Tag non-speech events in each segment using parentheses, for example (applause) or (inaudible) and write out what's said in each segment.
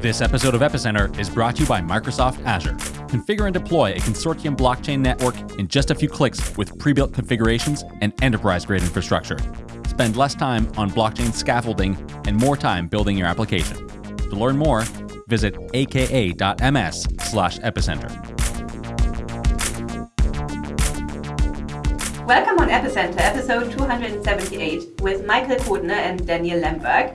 This episode of Epicenter is brought to you by Microsoft Azure. Configure and deploy a consortium blockchain network in just a few clicks with pre built configurations and enterprise grade infrastructure. Spend less time on blockchain scaffolding and more time building your application. To learn more, visit aka.ms slash epicenter. Welcome on Epicenter, episode 278, with Michael Cordner and Daniel Lehnberg,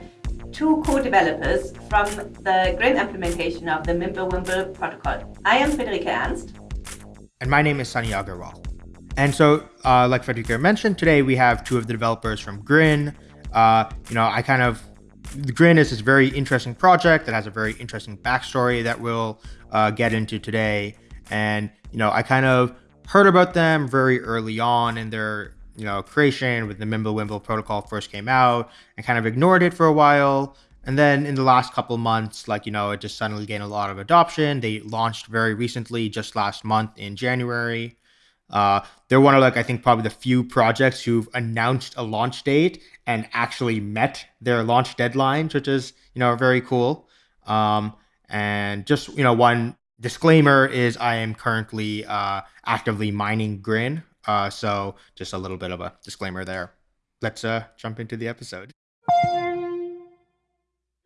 two co-developers from the Grin implementation of the Mimblewimble protocol. I am Friederike Ernst. And my name is Sunny Agarwal. And so, uh, like Friederike mentioned, today we have two of the developers from Grin. Uh, you know, I kind of Grin is this very interesting project that has a very interesting backstory that we'll uh, get into today. And you know, I kind of heard about them very early on in their you know creation with the Mimblewimble protocol first came out, and kind of ignored it for a while. And then in the last couple months, like you know, it just suddenly gained a lot of adoption. They launched very recently, just last month in January. Uh, they're one of like I think probably the few projects who've announced a launch date and actually met their launch deadlines, which is you know very cool. Um, and just you know one disclaimer is I am currently uh, actively mining Grin, uh, so just a little bit of a disclaimer there. Let's uh, jump into the episode.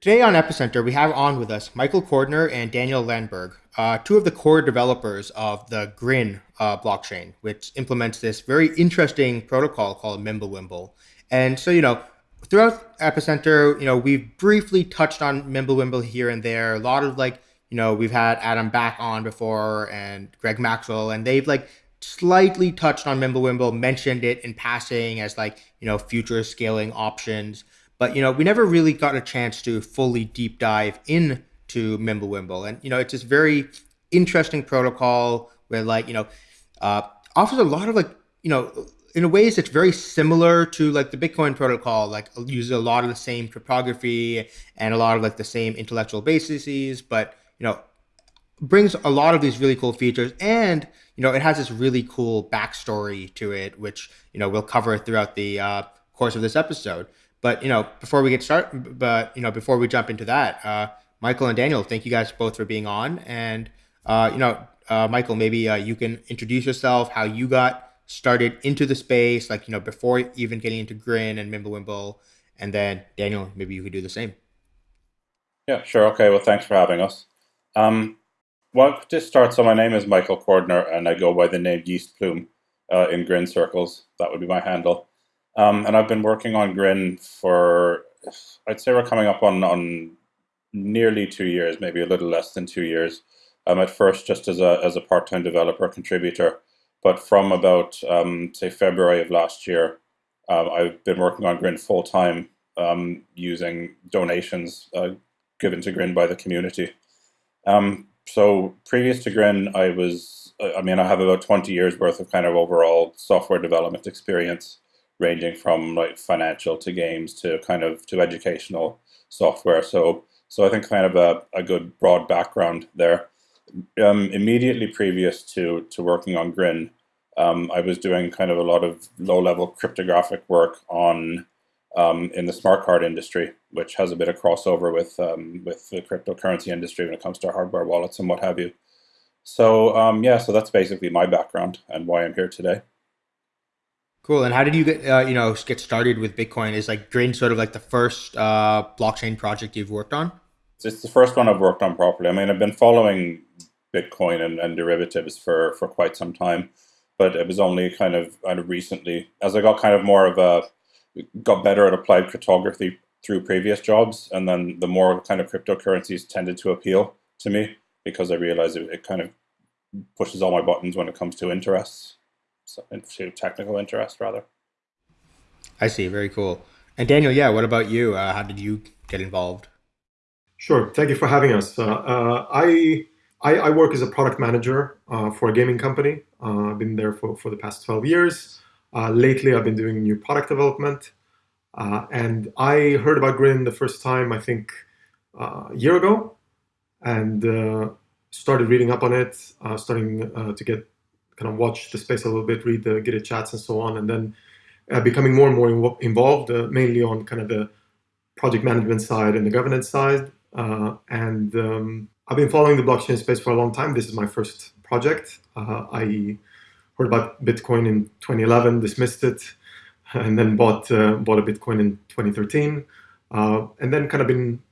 Today on Epicenter, we have on with us Michael Cordner and Daniel Lehnberg, uh, two of the core developers of the Grin uh, blockchain, which implements this very interesting protocol called Mimblewimble. And so, you know, throughout Epicenter, you know, we've briefly touched on Mimblewimble here and there. A lot of like, you know, we've had Adam Back on before and Greg Maxwell, and they've like slightly touched on Mimblewimble, mentioned it in passing as like, you know, future scaling options. But, you know, we never really got a chance to fully deep dive into Mimblewimble. And, you know, it's this very interesting protocol where like, you know, uh, offers a lot of like, you know, in a ways it's very similar to like the Bitcoin protocol, like uses a lot of the same cryptography and a lot of like the same intellectual bases, but, you know, brings a lot of these really cool features and you know it has this really cool backstory to it which you know we'll cover throughout the uh, course of this episode. But you know before we get started but you know before we jump into that uh, michael and daniel thank you guys both for being on. And uh, you know uh, michael maybe uh, you can introduce yourself how you got started into the space like you know before even getting into grin and mimblewimble. And then daniel maybe you could do the same. Yeah sure. Okay. Well thanks for having us. Um, well, to start, so my name is Michael Cordner, and I go by the name Yeastplume uh, in Grin circles. That would be my handle. Um, and I've been working on Grin for, I'd say we're coming up on, on nearly two years, maybe a little less than two years. Um, at first, just as a, as a part-time developer contributor. But from about, um, say, February of last year, um, I've been working on Grin full-time um, using donations uh, given to Grin by the community. Um, so previous to Grin, I was, I mean, I have about 20 years worth of kind of overall software development experience, ranging from like financial to games to kind of to educational software. So, so I think kind of a, a good broad background there. Um, immediately previous to, to working on Grin, um, I was doing kind of a lot of low level cryptographic work on um, in the smart card industry, which has a bit of crossover with um, with the cryptocurrency industry when it comes to hardware wallets and what have you. So um, yeah, so that's basically my background and why I'm here today. Cool. And how did you get uh, you know get started with Bitcoin? Is like Grin sort of like the first uh, blockchain project you've worked on? It's the first one I've worked on properly. I mean, I've been following Bitcoin and, and derivatives for for quite some time, but it was only kind of kind of recently as I got kind of more of a got better at applied cryptography through previous jobs, and then the more kind of cryptocurrencies tended to appeal to me because I realized it, it kind of pushes all my buttons when it comes to interests, so, to technical interest rather. I see. Very cool. And Daniel, yeah, what about you? Uh, how did you get involved? Sure. Thank you for having us. Uh, uh, I, I, I work as a product manager uh, for a gaming company. Uh, I've been there for, for the past 12 years. Uh, lately, I've been doing new product development. Uh, and I heard about Grin the first time, I think, uh, a year ago, and uh, started reading up on it, uh, starting uh, to get kind of watch the space a little bit, read the Git chats and so on, and then becoming more and more involved, mainly on kind of the project management side and the governance side. and um, I've been following the blockchain space for a long time. This is my first project. I heard about Bitcoin in 2011, dismissed it, and then bought uh, bought a Bitcoin in 2013, uh, and then kind of been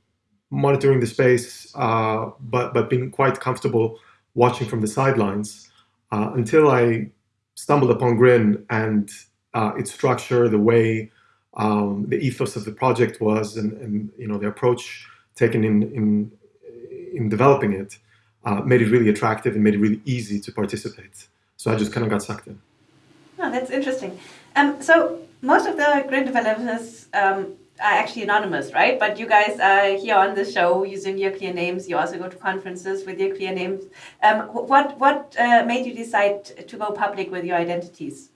monitoring the space, uh, but but being quite comfortable watching from the sidelines uh, until I stumbled upon Grin and uh, its structure, the way um, the ethos of the project was, and, and you know the approach taken in in in developing it, uh, made it really attractive and made it really easy to participate. So I just kind of got sucked in. Oh, that's interesting. Um, so most of the Grin developers um, are actually anonymous, right? But you guys are here on the show using your clear names. You also go to conferences with your clear names. Um, what what uh, made you decide to go public with your identities?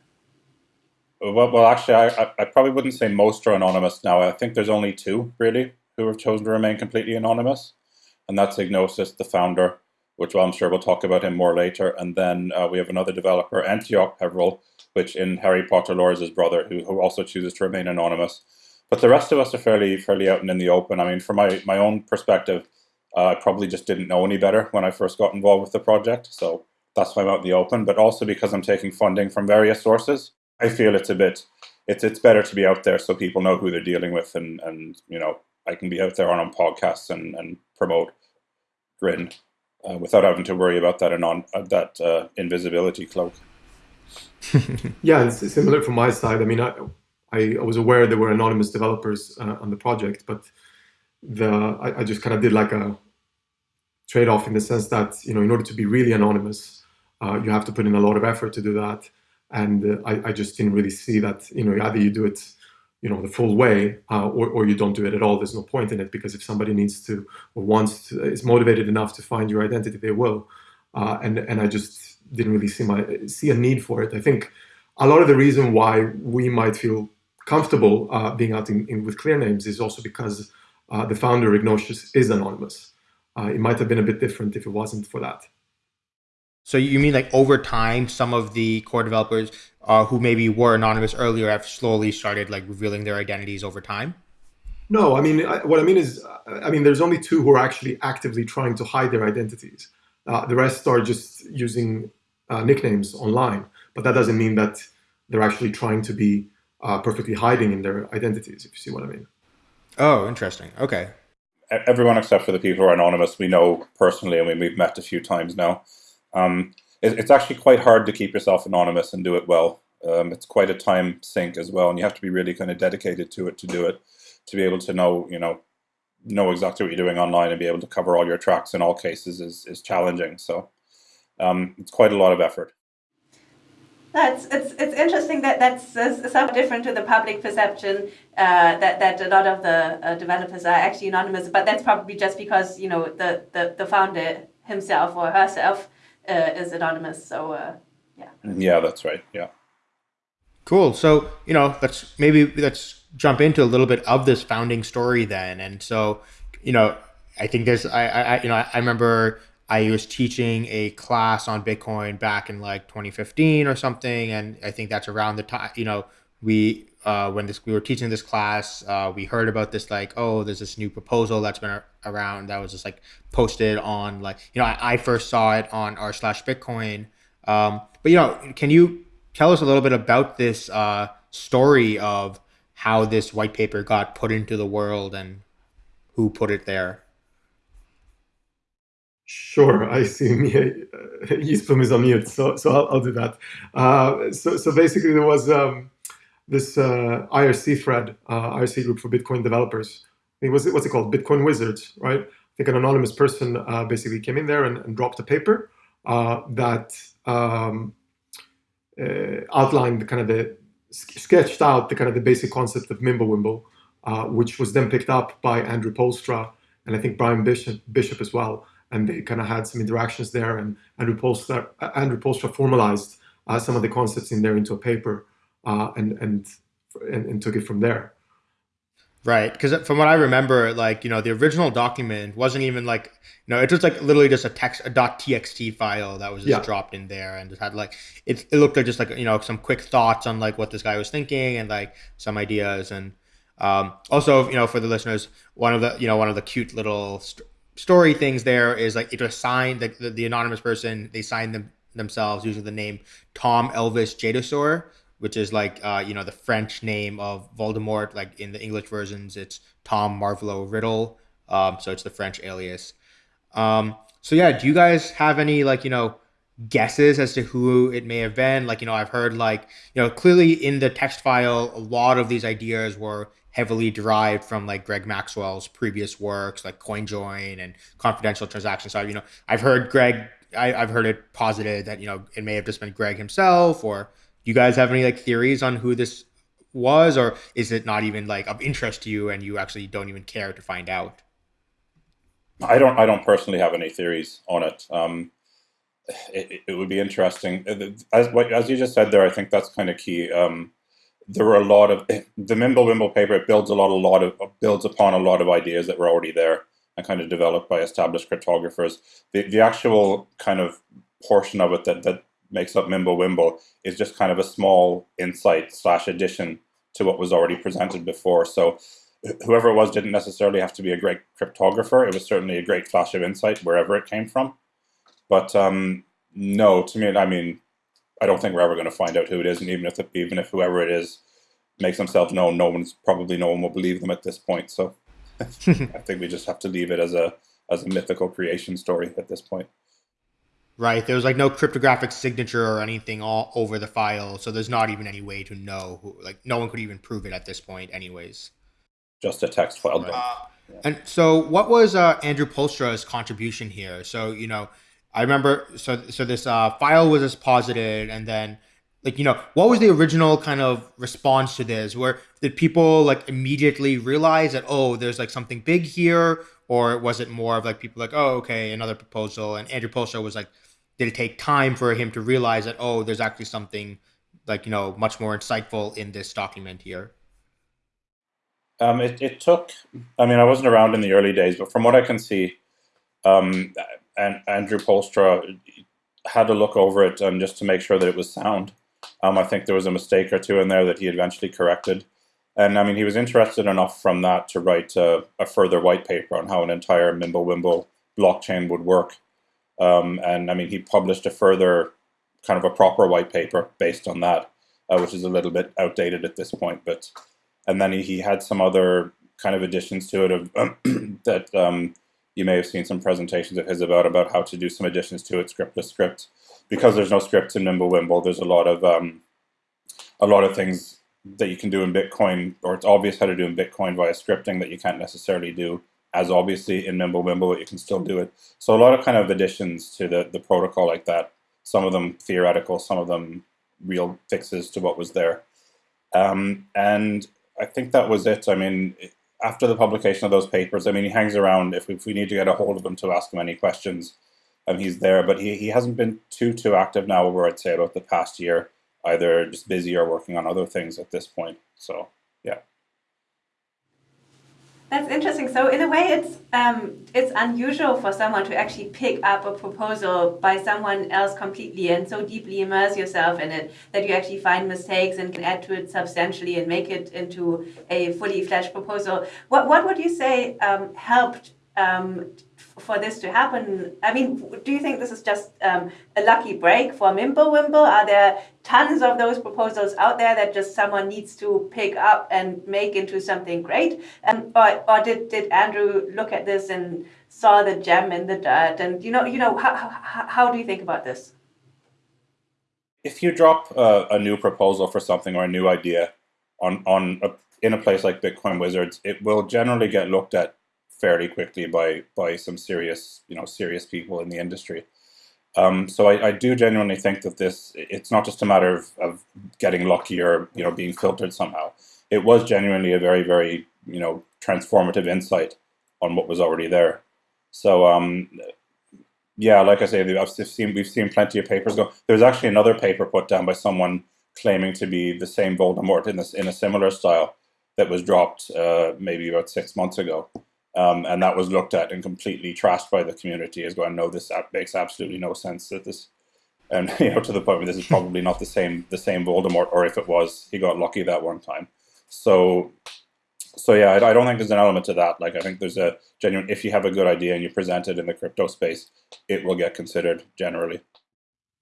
Well, well actually, I, I probably wouldn't say most are anonymous now. I think there's only two, really, who have chosen to remain completely anonymous. And that's Ignotus, the founder, which I'm sure we'll talk about him more later. And then uh, we have another developer, Antioch Peverell, which in Harry Potter lore is his brother, who, who also chooses to remain anonymous. But the rest of us are fairly fairly out and in the open. I mean, from my, my own perspective, uh, I probably just didn't know any better when I first got involved with the project. So that's why I'm out in the open. But also because I'm taking funding from various sources, I feel it's a bit it's it's better to be out there so people know who they're dealing with and and you know I can be out there on, on podcasts and, and promote Grin uh, without having to worry about that anon- uh, that uh, invisibility cloak. (laughs) yeah, it's similar from my side. I mean, I, I, was aware there were anonymous developers uh, on the project, but the I, I just kind of did like a trade-off in the sense that you know in order to be really anonymous, uh, you have to put in a lot of effort to do that, and uh, I, I, just didn't really see that you know either you do it you know the full way uh, or, or you don't do it at all. There's no point in it because if somebody needs to or wants to, is motivated enough to find your identity, they will, uh, and and I just didn't really see my see a need for it. I think a lot of the reason why we might feel comfortable uh, being out in, in, with clear names is also because uh, the founder Ignotus is anonymous. Uh, it might have been a bit different if it wasn't for that. So you mean like over time, some of the core developers uh, who maybe were anonymous earlier have slowly started like revealing their identities over time? No, I mean I, what I mean is, I mean there's only two who are actually actively trying to hide their identities. Uh, the rest are just using uh, nicknames online, but that doesn't mean that they're actually trying to be uh, perfectly hiding in their identities, if you see what I mean. Oh, interesting. Okay. Everyone except for the people who are anonymous, we know personally, and we've met a few times now. Um, it, it's actually quite hard to keep yourself anonymous and do it well. Um, it's quite a time sink as well, and you have to be really kind of dedicated to it to do it, to be able to know, you know, know exactly what you're doing online and be able to cover all your tracks in all cases is, is challenging. So um, it's quite a lot of effort. That's it's it's interesting that that's uh, somewhat different to the public perception uh, that that a lot of the uh, developers are actually anonymous, but that's probably just because you know the the, the founder himself or herself uh, is anonymous. So uh, yeah. Yeah, that's right. Yeah. Cool. So you know, let's maybe let's jump into a little bit of this founding story then. And so, you know, I think there's I, I you know I remember I was teaching a class on Bitcoin back in like 2015 or something, and I think that's around the time you know we uh, when this we were teaching this class, uh, we heard about this like oh there's this new proposal that's been around that was just like posted on like you know I, I first saw it on r slash Bitcoin, um, but you know can you tell us a little bit about this uh, story of how this white paper got put into the world and who put it there? Sure, I see (laughs) me. Uh, Yeastplume is on mute, so so I'll, I'll do that. Uh, so so basically, there was um, this uh, IRC thread, uh, IRC group for Bitcoin developers. It was what's it called? Bitcoin Wizards, right? I think an anonymous person uh, basically came in there and, and dropped a paper uh, that um, outlined the kind of the sketched out the kind of the basic concept of Mimblewimble, which was then picked up by Andrew Poelstra and I think Bryan Bishop, Bishop as well and they kind of had some interactions there. And Andrew Poelstra, Andrew Poelstra formalized uh, some of the concepts in there into a paper uh, and, and, and and took it from there. Right, because from what I remember, like you know, the original document wasn't even like you know, it was like literally just a text a .txt file that was just yeah. dropped in there, and just had like it. It looked like just like you know some quick thoughts on like what this guy was thinking and like some ideas, and Um, also, you know, for the listeners, one of the you know one of the cute little st- story things there is like it was signed the, the, the anonymous person they signed them themselves using the name Tom Elvis Jedusor, which is like uh, you know the French name of Voldemort. Like in the English versions, it's Tom Marvolo Riddle. Um, so it's the French alias. Um, so yeah, do you guys have any like you know guesses as to who it may have been? Like you know, I've heard like you know clearly in the text file, a lot of these ideas were heavily derived from like Greg Maxwell's previous works, like CoinJoin and Confidential Transaction. So you know, I've heard Greg, I, have heard it posited that you know it may have just been Greg himself. Or you guys have any like theories on who this was, or is it not even like of interest to you and you actually don't even care to find out? I don't. I don't personally have any theories on it. Um, it, it, would be interesting, as as you just said there. I think that's kind of key. Um, there were a lot of (laughs) the Mimblewimble paper. It builds a lot, a lot of builds upon a lot of ideas that were already there and kind of developed by established cryptographers. The the actual kind of portion of it that that makes up Mimble Wimble is just kind of a small insight slash addition to what was already presented before. So whoever it was didn't necessarily have to be a great cryptographer. It was certainly a great flash of insight wherever it came from. But um, no, to me, I mean, I don't think we're ever going to find out who it is, and even if even if whoever it is makes themselves known, no one's probably no one will believe them at this point. So (laughs) I think we just have to leave it as a as a mythical creation story at this point. Right. There was like no cryptographic signature or anything all over the file, so there's not even any way to know who. Like no one could even prove it at this point, anyways just a text file. Right. Uh, yeah. And so, what was uh, Andrew Poelstra's contribution here? So, you know, I remember. So, so this uh, file was as posited, and then, like, you know, what was the original kind of response to this? Where did people like immediately realize that oh, there's like something big here, or was it more of like people like oh, okay, another proposal? And Andrew Poelstra was like, did it take time for him to realize that oh, there's actually something like you know much more insightful in this document here? Um, it, it took, I mean, I wasn't around in the early days, but from what I can see, um, and Andrew Poelstra had to look over it and just to make sure that it was sound. Um, I think there was a mistake or two in there that he eventually corrected. And I mean, he was interested enough from that to write a, a further white paper on how an entire Mimblewimble blockchain would work. Um, and I mean, he published a further kind of a proper white paper based on that, uh, which is a little bit outdated at this point. But and then he, he had some other kind of additions to it of (clears throat) that um, you may have seen some presentations of his about about how to do some additions to it scriptless scripts because there's no scripts in Mimblewimble. There's a lot of um, a lot of things that you can do in Bitcoin, or it's obvious how to do in Bitcoin via scripting that you can't necessarily do as obviously in Mimblewimble, but you can still do it. So a lot of kind of additions to the, the protocol like that. Some of them theoretical, some of them real fixes to what was there. Um, and I think that was it. I mean, after the publication of those papers, I mean, he hangs around if we, if we need to get a hold of him to ask him any questions, and he's there. But he, he hasn't been too too active now over I'd say about the past year, either just busy or working on other things at this point. So yeah. That's interesting. So in a way, it's um, it's unusual for someone to actually pick up a proposal by someone else completely and so deeply immerse yourself in it that you actually find mistakes and can add to it substantially and make it into a fully fleshed proposal. What what would you say um, helped um, for this to happen? I mean, do you think this is just um, a lucky break for Mimblewimble? Are there tons of those proposals out there that just someone needs to pick up and make into something great? Um, or or did, did Andrew look at this and saw the gem in the dirt? And you know, you know, how, how, how do you think about this? If you drop a, a new proposal for something or a new idea on on a, in a place like Bitcoin Wizards, it will generally get looked at fairly quickly by by some serious you know serious people in the industry. Um, so I, I, do genuinely think that this it's not just a matter of, of getting lucky or you know being filtered somehow. It was genuinely a very very you know transformative insight on what was already there. So um, yeah, like I say, I've seen we've seen plenty of papers go. There's actually another paper put down by someone claiming to be the same Voldemort in this in a similar style that was dropped uh, maybe about six months ago. Um, and that was looked at and completely trashed by the community as going, no, this makes absolutely no sense. That this, and (laughs) you know, to the point where this is (laughs) probably not the same the same Voldemort, or if it was, he got lucky that one time. So, so yeah, I, I, don't think there's an element to that. Like I think there's a genuine. If you have a good idea and you present it in the crypto space, it will get considered generally.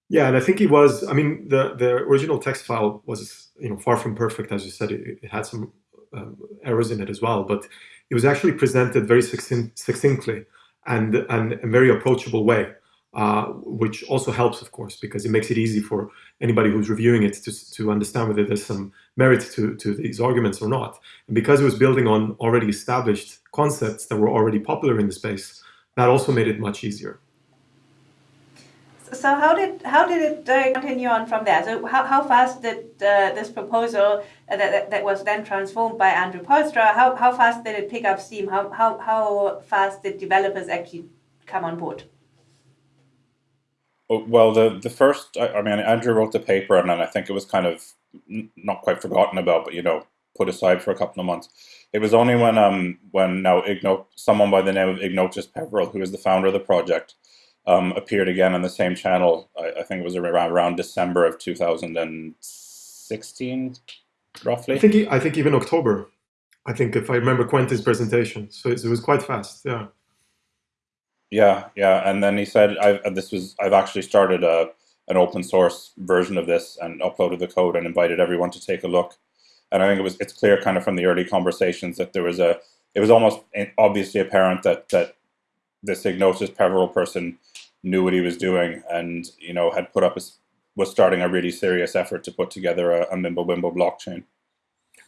Yeah, and I think it was. I mean, the the original text file was you know far from perfect, as you said. It, it had some um, errors in it as well, but it was actually presented very succinctly and and a very approachable way uh, which also helps, of course, because it makes it easy for anybody who's reviewing it to, to understand whether there's some merit to, to these arguments or not. And because it was building on already established concepts that were already popular in the space, that also made it much easier. So how did how did it uh, continue on from there? So how, how fast did uh, this proposal uh, that, that was then transformed by Andrew Poelstra, how, how fast did it pick up steam? How, how, how fast did developers actually come on board? Oh, well, the the first, I, I mean, Andrew wrote the paper, and then I think it was kind of not quite forgotten about, but you know, put aside for a couple of months. It was only when um when now Ignot, someone by the name of Ignotus Peverell, who is the founder of the project, um, appeared again on the same channel. I, I think it was around around December of two thousand and sixteen, roughly. I think he, I think even October. I think if I remember Quentin's presentation, so it, it was quite fast. Yeah. Yeah, yeah, and then he said, "I've uh, this was I've actually started a an open source version of this and uploaded the code and invited everyone to take a look." And I think it was it's clear, kind of from the early conversations, that there was a it was almost eh, obviously apparent that that this Ignotus Peverell person knew what he was doing and you know had put up a, was starting a really serious effort to put together a, a Mimblewimble blockchain.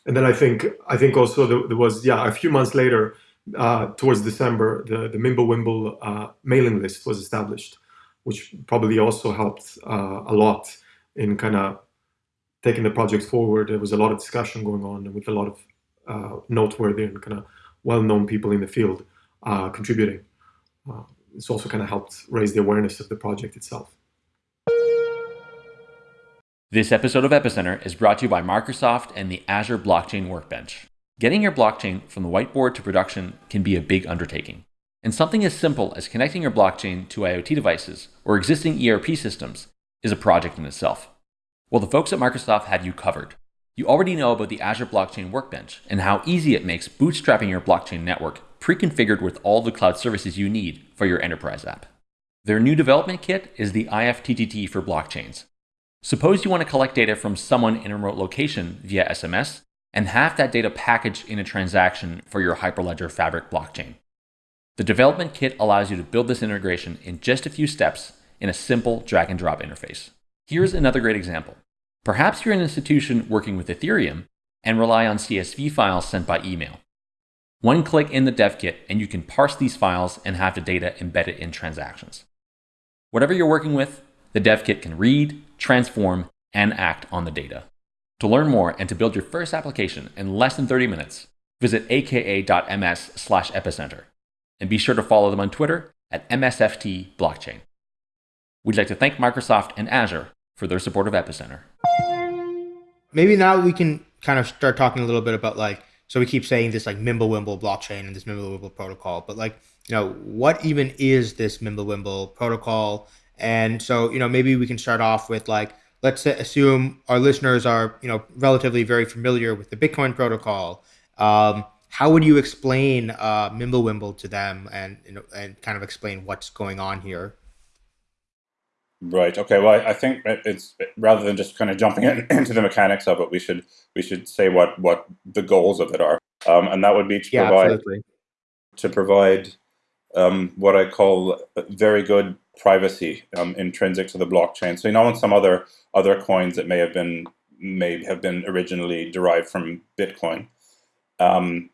And then I think I think also there, was yeah a few months later uh, towards December, the, the Mimblewimble uh, mailing list was established, which probably also helped uh, a lot in kind of taking the project forward. There was a lot of discussion going on with a lot of uh, noteworthy and kind of well-known people in the field uh, contributing. It's also kind of helped raise the awareness of the project itself. This episode of Epicenter is brought to you by Microsoft and the Azure Blockchain Workbench. Getting your blockchain from the whiteboard to production can be a big undertaking. And something as simple as connecting your blockchain to IoT devices or existing ERP systems is a project in itself. Well, the folks at Microsoft have you covered. You already know about the Azure Blockchain Workbench and how easy it makes bootstrapping your blockchain network pre-configured with all the cloud services you need for your enterprise app. Their new development kit is the IFTTT for blockchains. Suppose you want to collect data from someone in a remote location via SMS and have that data packaged in a transaction for your Hyperledger Fabric blockchain. The development kit allows you to build this integration in just a few steps in a simple drag and drop interface. Here's another great example. Perhaps you're an institution working with Ethereum and rely on CSV files sent by email. One click in the dev kit and you can parse these files and have the data embedded in transactions. Whatever you're working with, the dev kit can read, transform, and act on the data. To learn more and to build your first application in less than 30 minutes, visit aka.ms epicenter. And be sure to follow them on Twitter at MSFT Blockchain. We'd like to thank Microsoft and Azure for their support of Epicenter. Maybe now we can kind of start talking a little bit about like, so we keep saying this like Mimblewimble blockchain and this Mimblewimble protocol, but like, you know, what even is this Mimblewimble protocol? And so, you know, maybe we can start off with like, let's assume our listeners are you know relatively very familiar with the Bitcoin protocol. Um, how would you explain uh, Mimblewimble to them and you know, and kind of explain what's going on here? Right. Okay. Well, I think it's rather than just kind of jumping in, (clears throat) into the mechanics of it, we should we should say what what the goals of it are, um, and that would be to yeah, provide absolutely. to provide um, what I call very good privacy um, intrinsic to the blockchain. So you know, in some other other coins that may have been may have been originally derived from Bitcoin, um,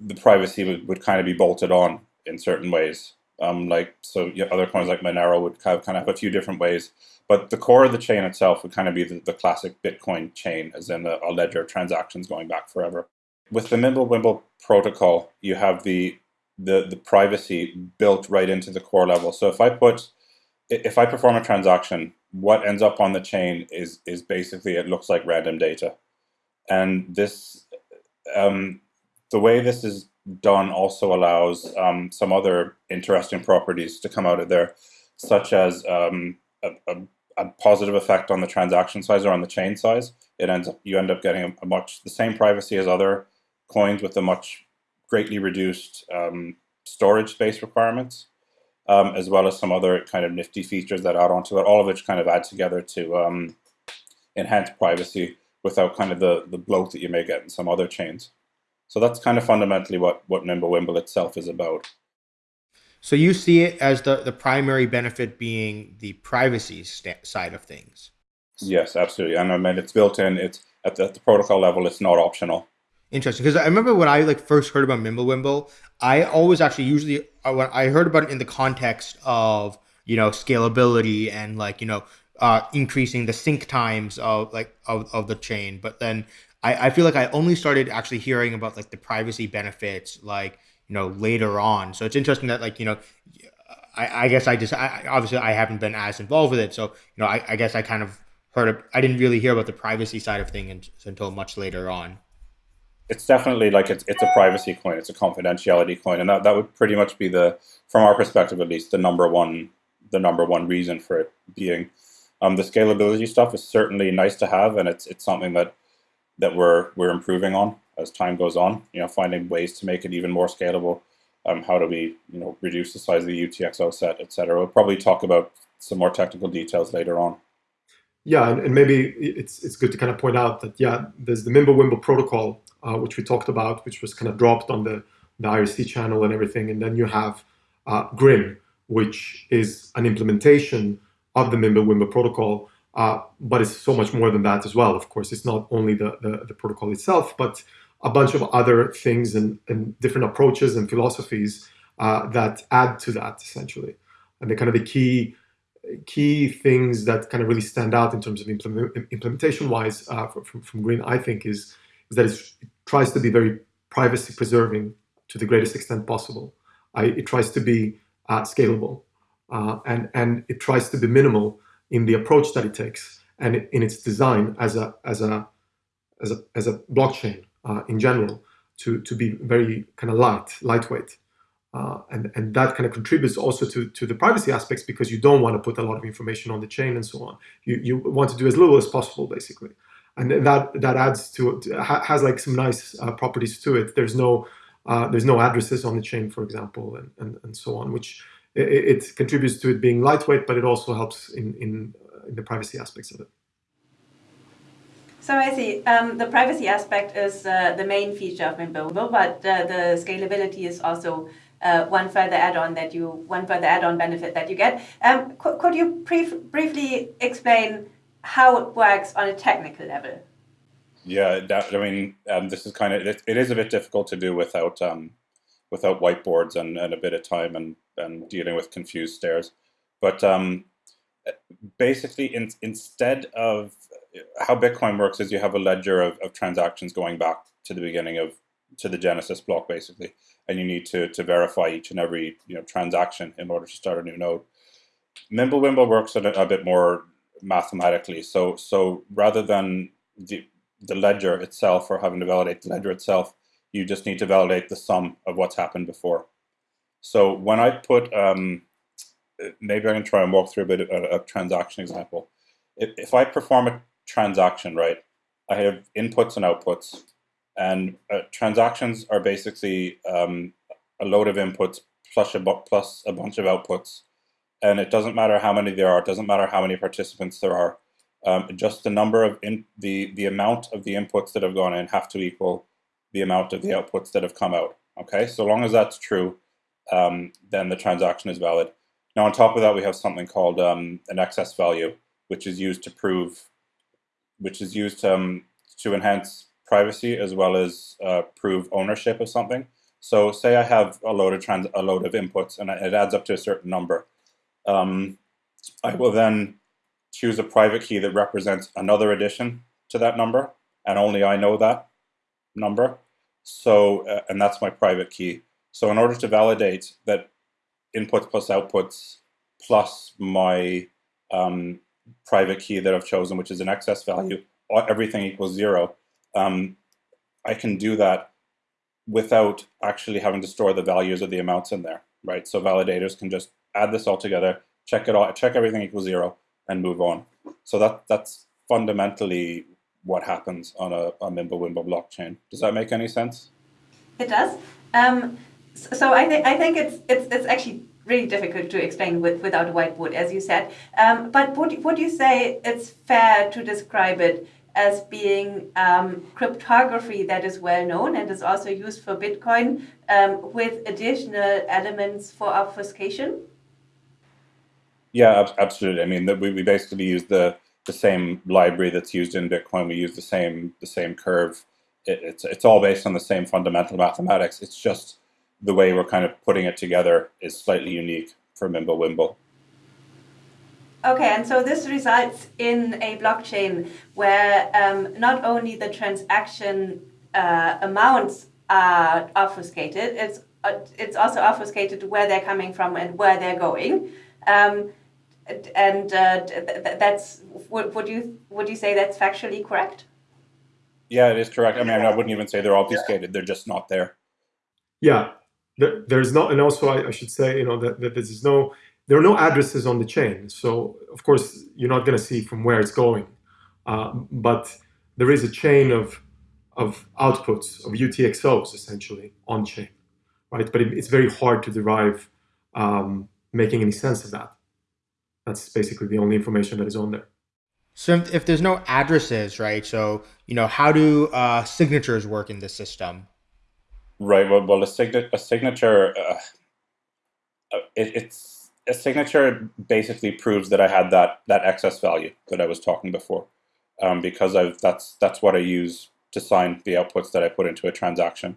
the privacy would, would kind of be bolted on in certain ways. Um, like so, other coins like Monero would kind of, kind of have a few different ways, but the core of the chain itself would kind of be the, the classic Bitcoin chain, as in a, a ledger of transactions going back forever. With the Mimblewimble protocol, you have the the the privacy built right into the core level. So if I put if I perform a transaction, what ends up on the chain is is basically it looks like random data, and this um, the way this is done also allows um, some other interesting properties to come out of there, such as um, a, a, a, positive effect on the transaction size or on the chain size. It ends up you end up getting a, much the same privacy as other coins with a much greatly reduced um, storage space requirements, um, as well as some other kind of nifty features that add onto it, all of which kind of add together to um, enhance privacy without kind of the, the bloat that you may get in some other chains. So that's kind of fundamentally what, what Mimblewimble itself is about. So you see it as the, the primary benefit being the privacy side of things. Yes, absolutely. And I mean, it's built in. It's at the, at the protocol level. It's not optional. Interesting, because I remember when I like first heard about Mimblewimble, I always actually usually uh, when I heard about it in the context of you know scalability and like you know uh, increasing the sync times of like of, of the chain, but then I, I feel like I only started actually hearing about like the privacy benefits like you know later on. So it's interesting that like you know I, I guess I just I, obviously I haven't been as involved with it, so you know I, I guess I kind of heard of, I didn't really hear about the privacy side of things until much later on. It's definitely like it's it's a privacy coin, it's a confidentiality coin, and that, that would pretty much be the from our perspective at least the number one the number one reason for it being. Um, the scalability stuff is certainly nice to have, and it's it's something that that we're we're improving on as time goes on. You know, finding ways to make it even more scalable. Um, how do we you know reduce the size of the UTXO set, etc. We'll probably talk about some more technical details later on. Yeah, and, and maybe it's it's good to kind of point out that yeah, there's the Mimblewimble protocol, uh, which we talked about, which was kind of dropped on the the IRC channel and everything, and then you have uh, Grin, which is an implementation of the Mimblewimble protocol, uh, but it's so much more than that as well. Of course, it's not only the, the, the protocol itself, but a bunch of other things and, and different approaches and philosophies uh, that add to that essentially. And the kind of the key key things that kind of really stand out in terms of implement, implementation wise uh, from, from Grin, I think, is, is that it tries to be very privacy preserving to the greatest extent possible. I, it tries to be uh, scalable uh, and, and it tries to be minimal in the approach that it takes and in its design as a as a as a as a blockchain uh, in general to to be very kind of light, lightweight. Uh, and, and that kind of contributes also to, to the privacy aspects because you don't want to put a lot of information on the chain and so on. You, you want to do as little as possible, basically. And that that adds to it, has like some nice uh, properties to it. There's no uh, there's no addresses on the chain, for example, and, and, and so on, which it, it, contributes to it being lightweight, but it also helps in, in, uh, in the privacy aspects of it. So I see. Um, the privacy aspect is uh, the main feature of Mimblewimble, but uh, the scalability is also uh, one further add-on that you one further add-on benefit that you get. Um, could, could you brief, briefly explain how it works on a technical level? Yeah, that, I mean, um, this is kind of it, it is a bit difficult to do without um, without whiteboards and, and a bit of time and and dealing with confused stares. But um, basically, in, instead of how Bitcoin works is you have a ledger of, of transactions going back to the beginning of to the Genesis block, basically, and you need to to verify each and every you know transaction in order to start a new node. Mimblewimble works a, a bit more mathematically. So so rather than the the ledger itself or having to validate the ledger itself, you just need to validate the sum of what's happened before. So when I put, um, maybe I can try and walk through a bit of a, a transaction example. If, if I perform a transaction, right, I have inputs and outputs. And uh, transactions are basically um, a load of inputs plus a, plus a bunch of outputs. And it doesn't matter how many there are, it doesn't matter how many participants there are. Um, just the number of in, the the amount of the inputs that have gone in have to equal the amount of the outputs that have come out. Okay, so long as that's true, um, then the transaction is valid. Now, on top of that, we have something called um, an excess value, which is used to prove, which is used um, to enhance privacy as well as uh, prove ownership of something. So, say I have a load of trans a load of inputs, and it adds up to a certain number. Um, I will then choose a private key that represents another addition to that number, and only I know that number. So, uh, and that's my private key. So in order to validate that inputs plus outputs plus my um, private key that I've chosen, which is an excess value, everything equals zero, um, I can do that without actually having to store the values of the amounts in there, right? So validators can just add this all together, check it all, check everything equals zero, and move on. So that that's fundamentally what happens on a, a Mimblewimble blockchain. Does that make any sense? It does. Um, so I think I think it's it's it's actually really difficult to explain with, without a whiteboard, as you said. Um, but would would you say it's fair to describe it as being um, cryptography that is well known and is also used for Bitcoin um, with additional elements for obfuscation? Yeah, absolutely. I mean, we, we basically use the the same library that's used in Bitcoin. We use the same the same curve. It, it's it's all based on the same fundamental mathematics. It's just the way we're kind of putting it together is slightly unique for Mimblewimble. Okay, and so this results in a blockchain where um, not only the transaction uh, amounts are obfuscated, it's uh, it's also obfuscated where they're coming from and where they're going. Um, and uh, that's would, would you would you say that's factually correct? Yeah, it is correct. I mean, I wouldn't even say they're obfuscated; they're just not there. Yeah, there's not, and also I, I should say, you know, that, that there's no there are no addresses on the chain. So of course you're not going to see from where it's going, uh, but there is a chain of of outputs of UTXOs essentially on chain, right? But it, it's very hard to derive um, making any sense of that. That's basically the only information that is on there. So if, if there's no addresses, right? So you know, how do uh, signatures work in the system? Right. Well, well, a, sign- a signature, uh, uh, it, it's a signature basically proves that I had that that excess value that I was talking before, um, because I've that's that's what I use to sign the outputs that I put into a transaction.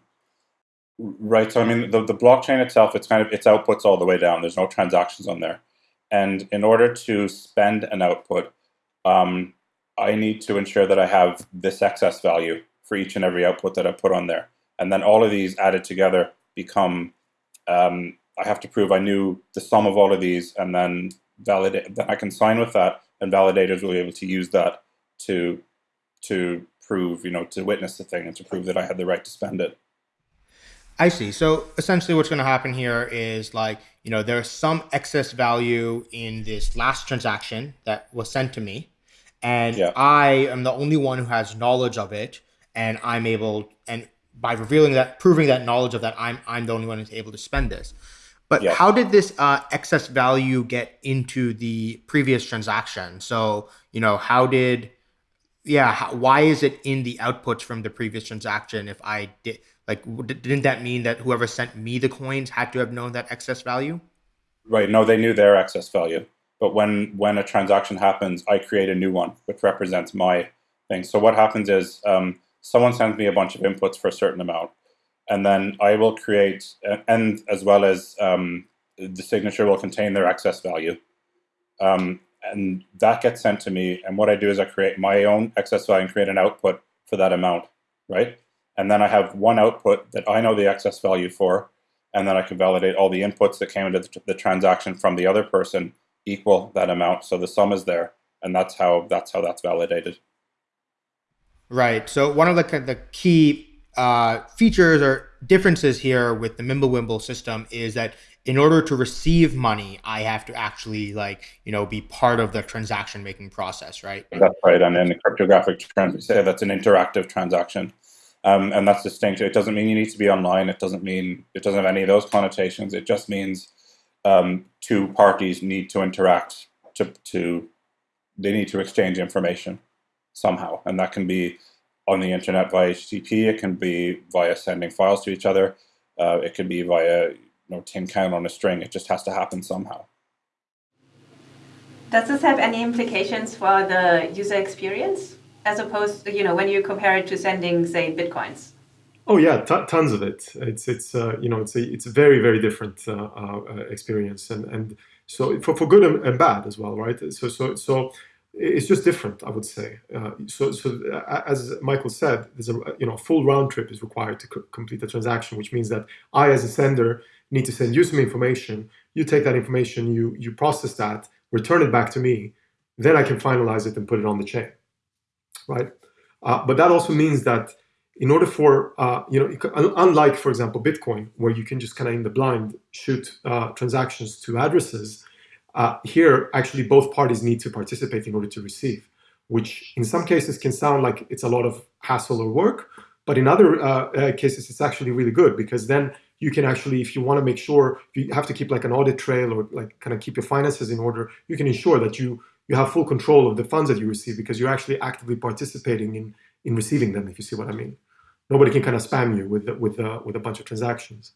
Right. So I mean, the, the blockchain itself, it's kind of its outputs all the way down. There's no transactions on there, and in order to spend an output, um, I need to ensure that I have this excess value for each and every output that I put on there, and then all of these added together become um, I have to prove I knew the sum of all of these and then validate then I can sign with that and validators will be able to use that to to prove, you know, to witness the thing and to prove that I had the right to spend it. I see. So essentially what's going to happen here is like, you know, there's some excess value in this last transaction that was sent to me. And yeah. I am the only one who has knowledge of it. And I'm able, and by revealing that, proving that knowledge of that, I'm, I'm the only one who's able to spend this. But yes. how did this uh, excess value get into the previous transaction? So, you know, how did, yeah, how, why is it in the outputs from the previous transaction? If I did, like, didn't that mean that whoever sent me the coins had to have known that excess value? Right. No, they knew their excess value. But when when a transaction happens, I create a new one which represents my thing. So what happens is um, someone sends me a bunch of inputs for a certain amount and then I will create, and as well as um, the signature will contain their excess value. Um, and that gets sent to me. And what I do is I create my own excess value and create an output for that amount, right? And then I have one output that I know the excess value for, and then I can validate all the inputs that came into the, the transaction from the other person equal that amount. So the sum is there, and that's how that's how that's validated. Right. So one of the the key uh, features or differences here with the Mimblewimble system is that in order to receive money, I have to actually like you know be part of the transaction making process, right? That's right. And in the cryptographic say that's an interactive transaction, um, and that's distinct. It doesn't mean you need to be online. It doesn't mean it doesn't have any of those connotations. It just means um, two parties need to interact to to they need to exchange information somehow, and that can be on the internet via HTTP. It can be via sending files to each other. Uh, it can be via you know, tin can on a string. It just has to happen somehow. Does this have any implications for the user experience, as opposed, to, you know, when you compare it to sending, say, bitcoins? Oh yeah, tons of it. It's it's uh, you know it's a it's a very very different uh, uh, experience, and and so for, for good and, bad as well, right? So so so it's just different, I would say. Uh, so, so as Michael said, there's a you know full round trip is required to co- complete the transaction, which means that I, as a sender, need to send you some information. You take that information, you you process that, return it back to me, then I can finalize it and put it on the chain, right? Uh, but that also means that in order for uh, you know, unlike for example Bitcoin, where you can just kind of in the blind shoot uh, transactions to addresses uh, here, actually, both parties need to participate in order to receive, which in some cases can sound like it's a lot of hassle or work, But in other uh, uh, cases, it's actually really good because then you can actually, if you want to make sure, you have to keep like an audit trail or like kind of keep your finances in order, you can ensure that you you have full control of the funds that you receive because you're actually actively participating in in receiving them. If you see what I mean, nobody can kind of spam you with with uh, with a bunch of transactions.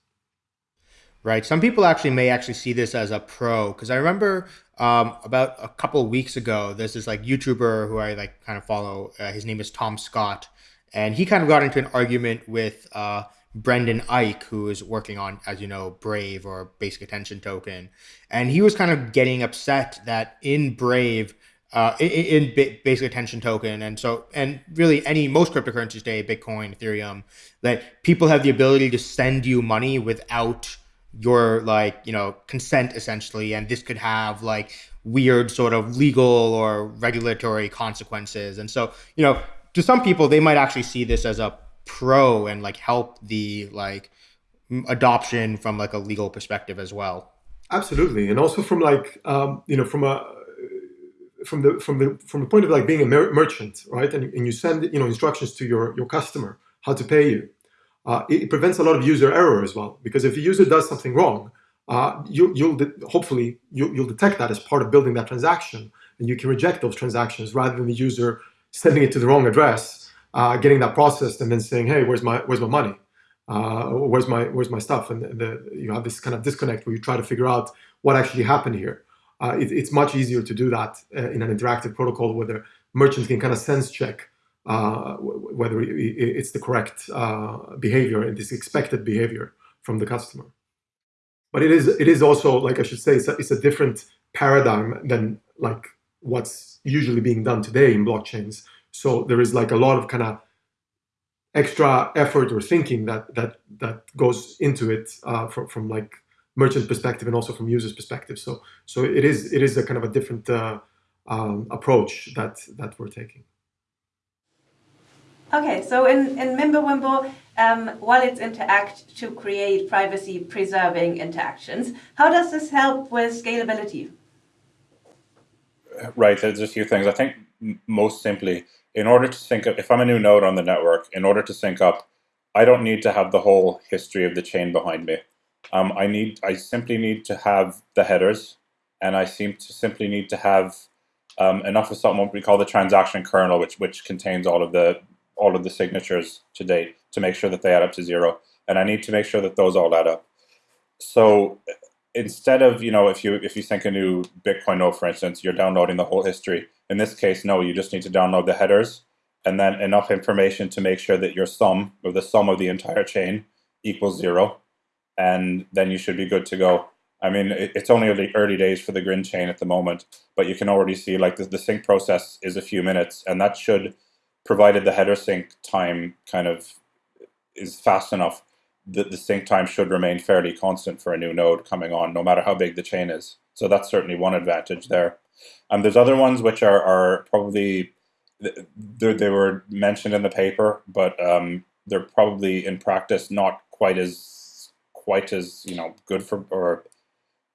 Right. Some people actually may actually see this as a pro because I remember um, about a couple weeks ago, there's this like YouTuber who I like kind of follow. Uh, his name is Tom Scott, and he kind of got into an argument with uh, Brendan Eich, who is working on, as you know, Brave or Basic Attention Token, and he was kind of getting upset that in Brave. Uh, in, in basic attention token and so and really any most cryptocurrencies today bitcoin ethereum that people have the ability to send you money without your like you know consent essentially and this could have like weird sort of legal or regulatory consequences and so you know to some people they might actually see this as a pro and like help the like adoption from like a legal perspective as well. Absolutely. And also from like um you know from a from the from the from the point of like being a mer- merchant right? And, and you send you know instructions to your your customer how to pay you. Uh, it, prevents a lot of user error as well. Because if a user does something wrong, uh, you, will de- hopefully you, will detect that as part of building that transaction, and you can reject those transactions rather than the user sending it to the wrong address, uh, getting that processed, and then saying, "Hey, where's my where's my money? Uh, where's my where's my stuff?" And the, you have this kind of disconnect where you try to figure out what actually happened here. Uh, it, it's much easier to do that uh, in an interactive protocol where the merchant can kind of sense check uh, whether it's the correct uh, behavior and this expected behavior from the customer. But it is it is also like I should say it's a, it's a different paradigm than like what's usually being done today in blockchains. So there is like a lot of kind of extra effort or thinking that that that goes into it uh, from from like merchant perspective and also from users perspective. So so it is it is a kind of a different uh, um, approach that that we're taking. Okay, so in, in Mimblewimble, um, Wallets interact to create privacy preserving interactions. How does this help with scalability? Right, there's a few things. I think most simply, in order to sync up, if I'm a new node on the network, in order to sync up, I don't need to have the whole history of the chain behind me. Um, I need, I simply need to have the headers, and I seem to simply need to have um, enough of something what we call the transaction kernel, which which contains all of the all of the signatures to date to make sure that they add up to zero. And I need to make sure that those all add up. So instead of, you know, if you if you sync a new Bitcoin node, for instance, you're downloading the whole history. In this case, no, you just need to download the headers and then enough information to make sure that your sum or the sum of the entire chain equals zero. And then you should be good to go. I mean, it's only early days for the Grin chain at the moment, but you can already see like the, the sync process is a few minutes, and that should provided the header sync time kind of is fast enough, the, the sync time should remain fairly constant for a new node coming on, no matter how big the chain is. So that's certainly one advantage there. And um, there's other ones which are, are probably, they, they were mentioned in the paper, but um, they're probably in practice not quite as, quite as, you know, good for, or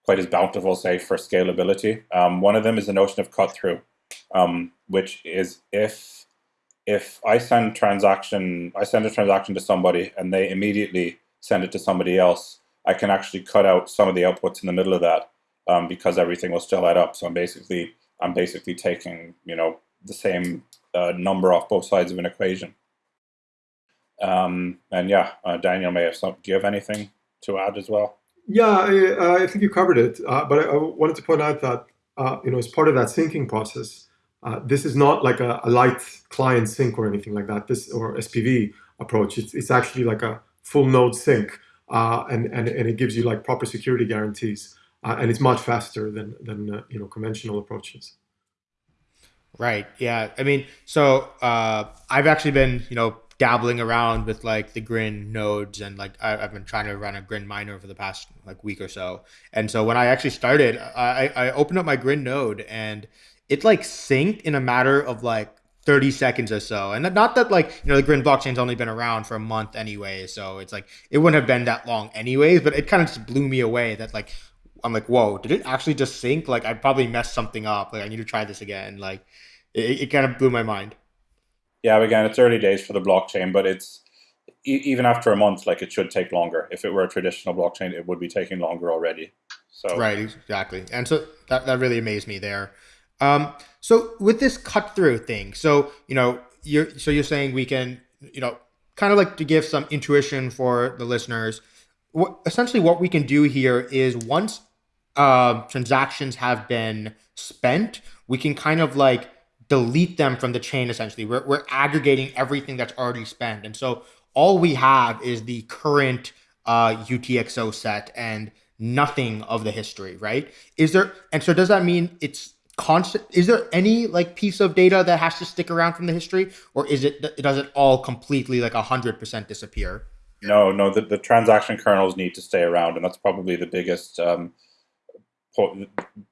quite as bountiful, say, for scalability. Um, one of them is the notion of cut through, um, which is if if I send transaction, I send a transaction to somebody and they immediately send it to somebody else, I can actually cut out some of the outputs in the middle of that um, because everything will still add up. So I'm basically, I'm basically taking, you know, the same uh, number off both sides of an equation. Um, and yeah, uh, Daniel may have some. Do you have anything to add as well? Yeah, I, I think you covered it. Uh, but I, I, wanted to point out that uh, you know, as part of that syncing process, uh, this is not like a, a, light client sync or anything like that. This or SPV approach. It's, it's actually like a full node sync, uh, and, and and it gives you like proper security guarantees, uh, and it's much faster than than uh, you know conventional approaches. Right. Yeah. I mean, so uh, I've actually been you know dabbling around with like the Grin nodes and like I, have been trying to run a Grin miner for the past like week or so. And so when I actually started, I, I opened up my Grin node and it like synced in a matter of like 30 seconds or so. And not that like, you know, the Grin blockchain's only been around for a month anyway. So it's like, it wouldn't have been that long anyways, but it kind of just blew me away that like, I'm like, whoa, did it actually just sync? Like I probably messed something up. Like I need to try this again. Like it, it kind of blew my mind. Yeah, again, it's early days for the blockchain, but it's, e- even after a month, like it should take longer. If it were a traditional blockchain, it would be taking longer already. So right, exactly, and so that that really amazed me there. Um, so with this cut through thing, so you know, you're so you're saying we can, you know, kind of like to give some intuition for the listeners. What essentially what we can do here is once uh, transactions have been spent, we can kind of like delete them from the chain. Essentially, we're we're aggregating everything that's already spent, and so all we have is the current uh, UTXO set and nothing of the history, right? Is there, and so does that mean it's constant? Is there any like piece of data that has to stick around from the history, or is it does it all completely like hundred percent disappear? No, no. The, the transaction kernels need to stay around, and that's probably the biggest um, po-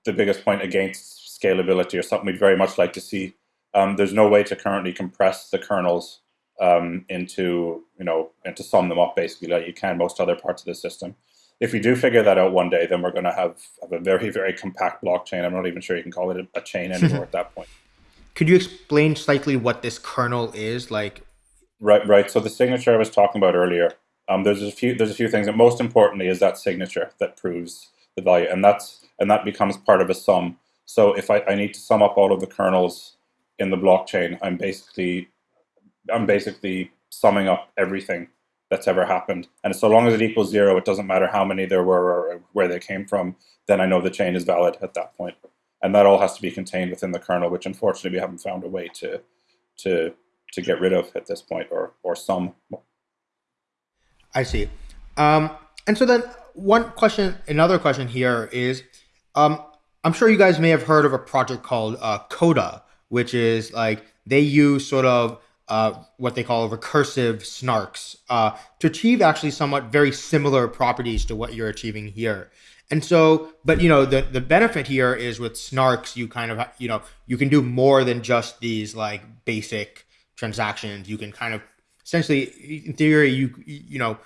the biggest point against scalability, or something we'd very much like to see. Um, there's no way to currently compress the kernels um, into you know and to sum them up basically like you can most other parts of the system. If we do figure that out one day, then we're going to have, have a very very compact blockchain. I'm not even sure you can call it a, a chain anymore at that point. (laughs) Could you explain slightly what this kernel is like? Right, right. So the signature I was talking about earlier, um, there's a few there's a few things, and most importantly is that signature that proves the value, and that's and that becomes part of a sum. So if I, I need to sum up all of the kernels in the blockchain, I'm basically I'm basically summing up everything that's ever happened. And so long as it equals zero, it doesn't matter how many there were or where they came from, then I know the chain is valid at that point. And that all has to be contained within the kernel, which unfortunately we haven't found a way to to to get rid of at this point or or some. I see. Um, and so then one question, another question here is, um, I'm sure you guys may have heard of a project called uh, Coda, which is like they use sort of uh, what they call recursive snarks uh, to achieve actually somewhat very similar properties to what you're achieving here. And so, but you know, the the benefit here is with snarks, you kind of you know you can do more than just these like basic transactions. You can kind of essentially, in theory, you you know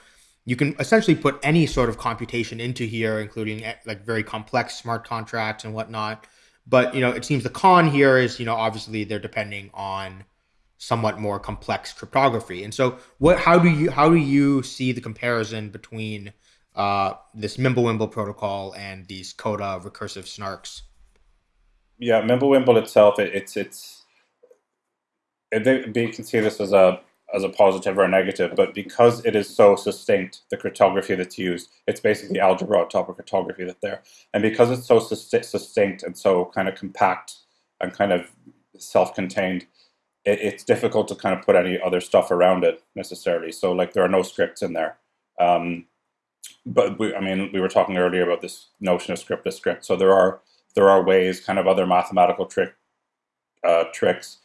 you can essentially put any sort of computation into here, including eh, like very complex smart contracts and whatnot. But you know, it seems the con here is you know obviously they're depending on somewhat more complex cryptography. And so, what? How do you how do you see the comparison between uh, this Mimblewimble protocol and these Coda recursive snarks? Yeah, Mimblewimble itself, it, it's it's it, you can see this as a as a positive or a negative, but because it is so succinct, the cryptography that's used, it's basically algebra on top of cryptography that's there. And because it's so succinct and so kind of compact and kind of self-contained, it, it's difficult to kind of put any other stuff around it necessarily. So like there are no scripts in there. Um, but we, I mean, we were talking earlier about this notion of scriptless script. So there are there are ways, kind of other mathematical trick uh, tricks.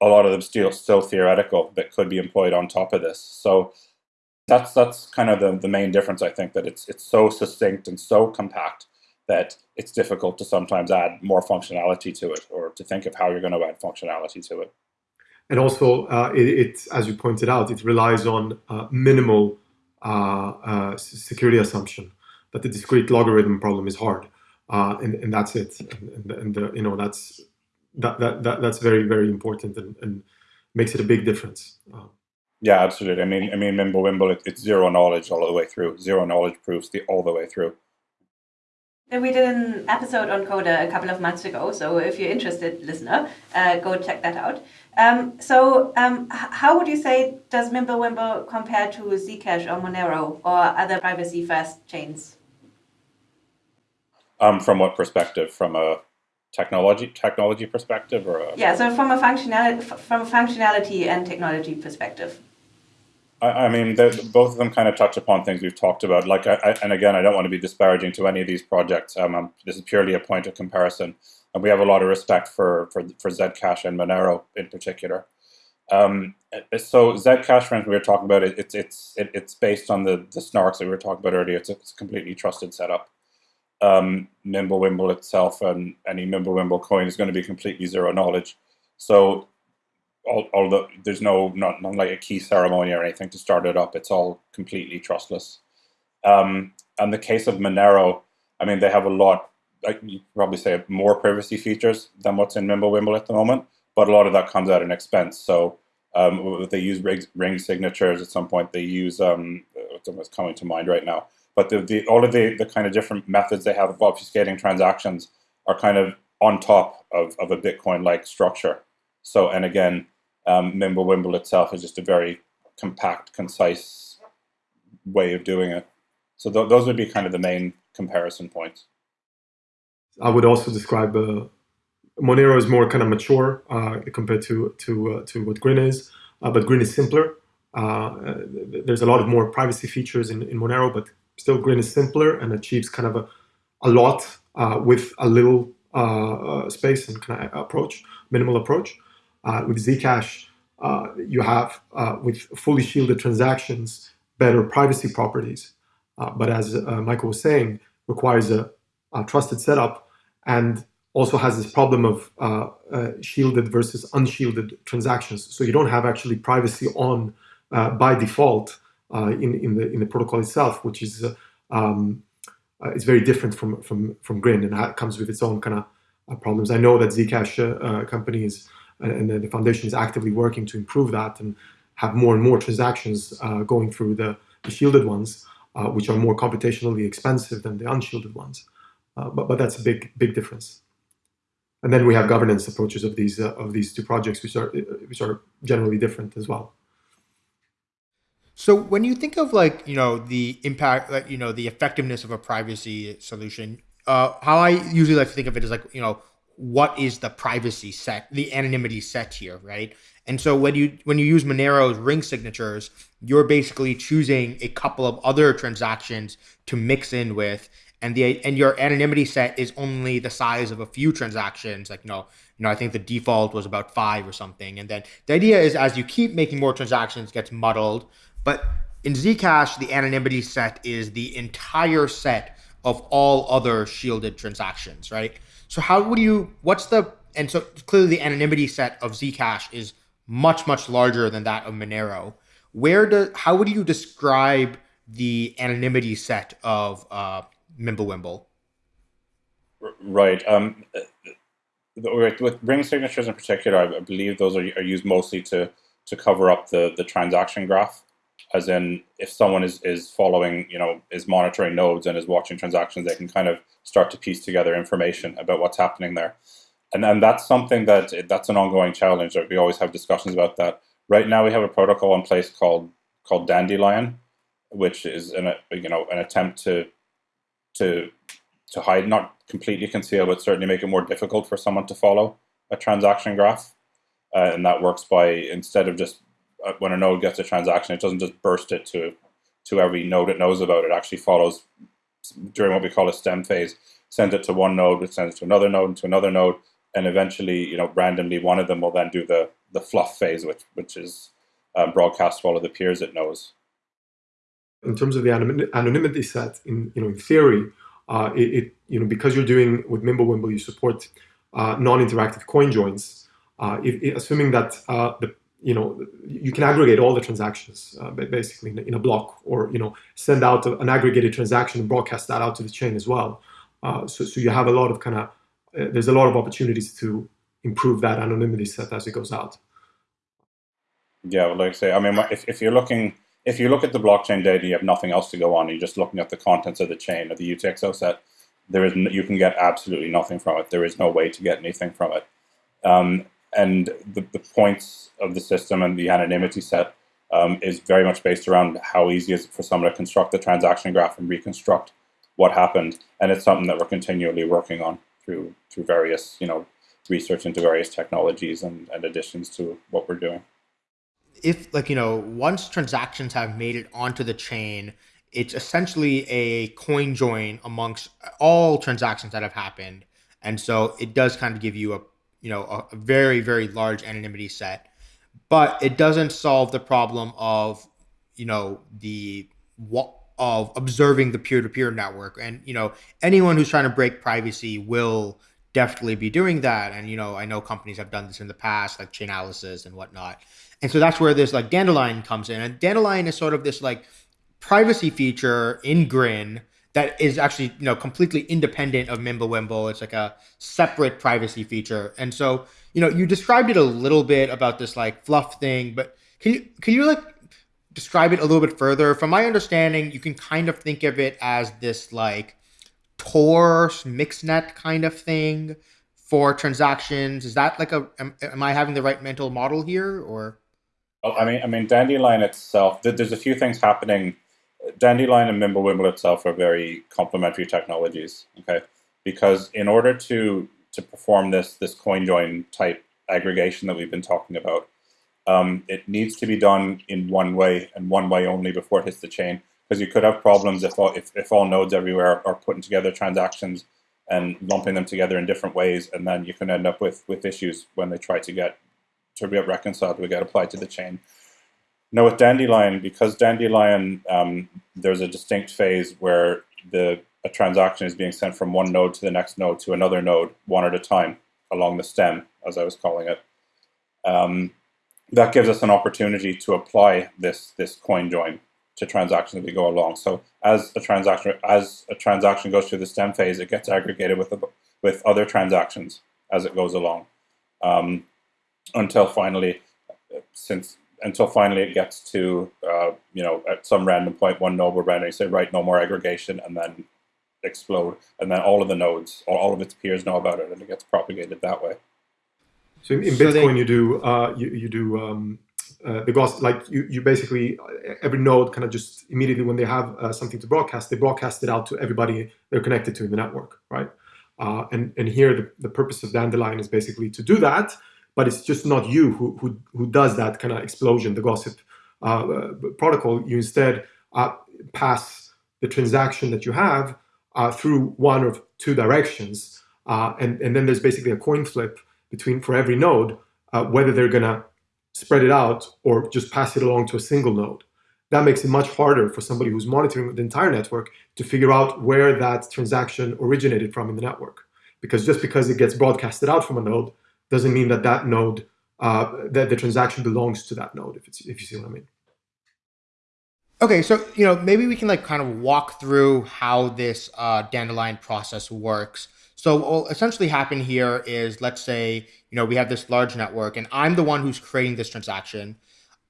A lot of them still still theoretical that could be employed on top of this. So that's that's kind of the, the main difference. I think that it's it's so succinct and so compact that it's difficult to sometimes add more functionality to it or to think of how you're going to add functionality to it and also uh, it, it, as you pointed out, it relies on uh, minimal uh, uh security assumption that the discrete logarithm problem is hard, uh, and, and that's it. And, and, and you know that's that, that, that that's very very important and, and makes it a big difference. Uh, yeah, absolutely. I mean, I mean, Mimblewimble, it, it's zero knowledge all the way through. Zero knowledge proofs the all the way through. We did an episode on Coda a couple of months ago, so if you're interested, listener, uh, go check that out. Um, so, um, how would you say does Mimblewimble compare to Zcash or Monero or other privacy-first chains? Um, from what perspective? From a technology technology perspective, or a... yeah, so from a functionality from a functionality and technology perspective. I, I mean, both of them kind of touch upon things we've talked about. Like, I, I, and again, I don't want to be disparaging to any of these projects. Um, um, this is purely a point of comparison, and we have a lot of respect for for, for Zcash and Monero in particular. Um, so Zcash, friends, we were talking about it. It's it's it, it's based on the the snarks that we were talking about earlier. It's a, it's a completely trusted setup. Um, Mimblewimble itself and any Mimblewimble coin is going to be completely zero knowledge. So although there's no not, not like a key ceremony or anything to start it up, it's all completely trustless. Um, and the case of Monero, I mean, they have a lot. Like you probably say more privacy features than what's in Mimblewimble at the moment, but a lot of that comes at an expense. So Um, they use ring, ring signatures at some point. They use um, what's coming to mind right now. But the, the all of the, the kind of different methods they have of obfuscating transactions are kind of on top of, of a Bitcoin like structure. So, and again, um, Mimblewimble itself is just a very compact, concise way of doing it. So, th- those would be kind of the main comparison points. I would also describe uh, Monero is more kind of mature uh, compared to to uh, to what Grin is, uh, but Grin is simpler. Uh, there's a lot of more privacy features in, in Monero, but still Grin is simpler and achieves kind of a, a lot uh, with a little space and kind of approach, minimal approach. With Zcash, you have with fully shielded transactions better privacy properties, but as Michael was saying, requires a, a trusted setup and also has this problem of uh, uh, shielded versus unshielded transactions. So you don't have actually privacy on uh, by default uh, in in the in the protocol itself, which is uh, um, uh, it's very different from from from Grin and it comes with its own kind of problems. I know that Zcash company is Uh, and the foundation is actively working to improve that and have more and more transactions uh, going through the, the shielded ones, uh, which are more computationally expensive than the unshielded ones. but but that's a big big difference and then we have governance approaches of these uh, of these two projects, which are which are generally different as well. So when you think of like you know the impact, like you know the effectiveness of a privacy solution, uh, how I usually like to think of it is like you know what is the privacy set, the anonymity set here, right? And so when you when you use Monero's ring signatures, you're basically choosing a couple of other transactions to mix in with, and the and your anonymity set is only the size of a few transactions like you know you know i think the default was about five or something. And then the idea is as you keep making more transactions gets muddled. But in zcash the anonymity set is the entire set of all other shielded transactions right so how would you what's the and so clearly the anonymity set of zcash is much much larger than that of monero where do how would you describe the anonymity set of uh, Mimblewimble. Right. Um, with ring signatures in particular, I believe those are, are used mostly to to cover up the the transaction graph. As in, if someone is is following, you know, is monitoring nodes and is watching transactions, they can kind of start to piece together information about what's happening there. And and that's something that that's an ongoing challenge. We always have discussions about that. Right now, we have a protocol in place called called Dandelion, which is an you know an attempt to to to hide, not completely conceal, but certainly make it more difficult for someone to follow a transaction graph. Uh, and that works by instead of just when a node gets a transaction, it doesn't just burst it to to every node it knows about. It actually follows during what we call a stem phase, sends it to one node, it sends it to another node, and to another node, and eventually, you know, randomly one of them will then do the the fluff phase, which which is um, broadcast to all of the peers it knows in terms of the anonymity set, in you know, in theory, uh, it, it, you know because you're doing with Mimblewimble, you support uh, non-interactive coin joins. Uh, if, assuming that uh, the you know you can aggregate all the transactions uh, basically in a, in a, block, or you know send out an aggregated transaction and broadcast that out to the chain as well. Uh, so, so you have a lot of kind of there's a lot of opportunities to improve that anonymity set as it goes out. Yeah, well, like I say, I mean, if, if you're looking if you look at the blockchain data, you have nothing else to go on. You're just looking at the contents of the chain of the UTXO set. There is you can get absolutely nothing from it. There is no way to get anything from it. Um, and the, the points of the system and the anonymity set um, is very much based around how easy is it for someone to construct the transaction graph and reconstruct what happened. And it's something that we're continually working on through through various you know research into various technologies and, and additions to what we're doing if like you know once transactions have made it onto the chain it's essentially a coin join amongst all transactions that have happened and so it does kind of give you a you know a, very very large anonymity set. But it doesn't solve the problem of you know the what of observing the peer-to-peer network. And you know anyone who's trying to break privacy will definitely be doing that. And you know i know companies have done this in the past like chainalysis and whatnot. And so that's where this like Dandelion comes in. And Dandelion is sort of this like privacy feature in Grin that is actually you know completely independent of Mimblewimble. It's like a separate privacy feature. And so you know you described it a little bit about this like fluff thing, but can you can you like describe it a little bit further? From my understanding, you can kind of think of it as this like Tor mixnet kind of thing for transactions. Is that like a am, am I having the right mental model here or? I mean, I mean, Dandelion itself. There's a few things happening Dandelion and Mimblewimble itself are very complementary technologies. Okay, because in order to to perform this this coin join type aggregation that we've been talking about, um, it needs to be done in one way and one way only before it hits the chain. Because you could have problems if all, if, if all nodes everywhere are putting together transactions and lumping them together in different ways, and then you can end up with with issues when they try to get to get reconciled to get applied to the chain. Now with Dandelion, because Dandelion, um, there's a distinct phase where the a transaction is being sent from one node to the next node to another node, one at a time, along the stem, as I was calling it. Um, that gives us an opportunity to apply this this coin join to transactions as we go along. So as a transaction as a transaction goes through the stem phase, it gets aggregated with with other transactions as it goes along, um, until finally, since until finally it gets to, uh, you know, at some random point, one node will randomly say, right, no more aggregation, and then explode. And then all of the nodes, or all of its peers know about it, and it gets propagated that way. So in, in so Bitcoin, they, you do, uh, you, you do um, uh, the Gauss, like you, you basically, every node kind of just immediately when they have uh, something to broadcast, they broadcast it out to everybody they're connected to in the network, right? Uh, and, and here the, the purpose of Dandelion is basically to do that, but it's just not you who, who, who does that kind of explosion, the gossip uh, protocol. You instead uh, pass the transaction that you have uh, through one of two directions. Uh, and, and then there's basically a coin flip between for every node, uh, whether they're going to spread it out or just pass it along to a single node. That makes it much harder for somebody who's monitoring the entire network to figure out where that transaction originated from in the network. Because just because it gets broadcasted out from a node doesn't mean that that node, uh, that the transaction belongs to that node, if, it's, if you see what I mean. Okay, so you know maybe we can like kind of walk through how this uh, dandelion process works. So what will essentially happen here is let's say you know we have this large network, and I'm the one who's creating this transaction.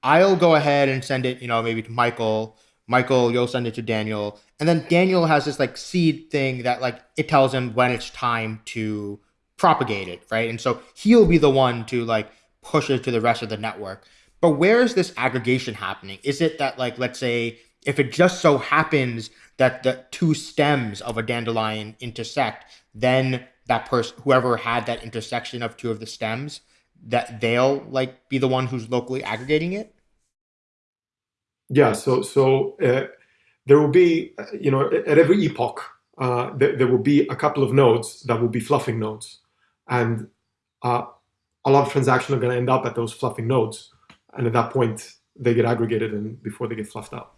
I'll go ahead and send it, you know, maybe to Michael. Michael, you'll send it to Daniel, and then Daniel has this like seed thing that like it tells him when it's time to propagate it, right? And so he'll be the one to like push it to the rest of the network. But where is this aggregation happening? Is it that like let's say if it just so happens that the two stems of a dandelion intersect, then that person whoever had that intersection of two of the stems that they'll like be the one who's locally aggregating it yeah so so uh, there will be uh, you know at every epoch uh, th- there will be a couple of nodes that will be fluffing nodes and uh, a lot of transactions are going to end up at those fluffing nodes, and at that point they get aggregated and before they get fluffed out.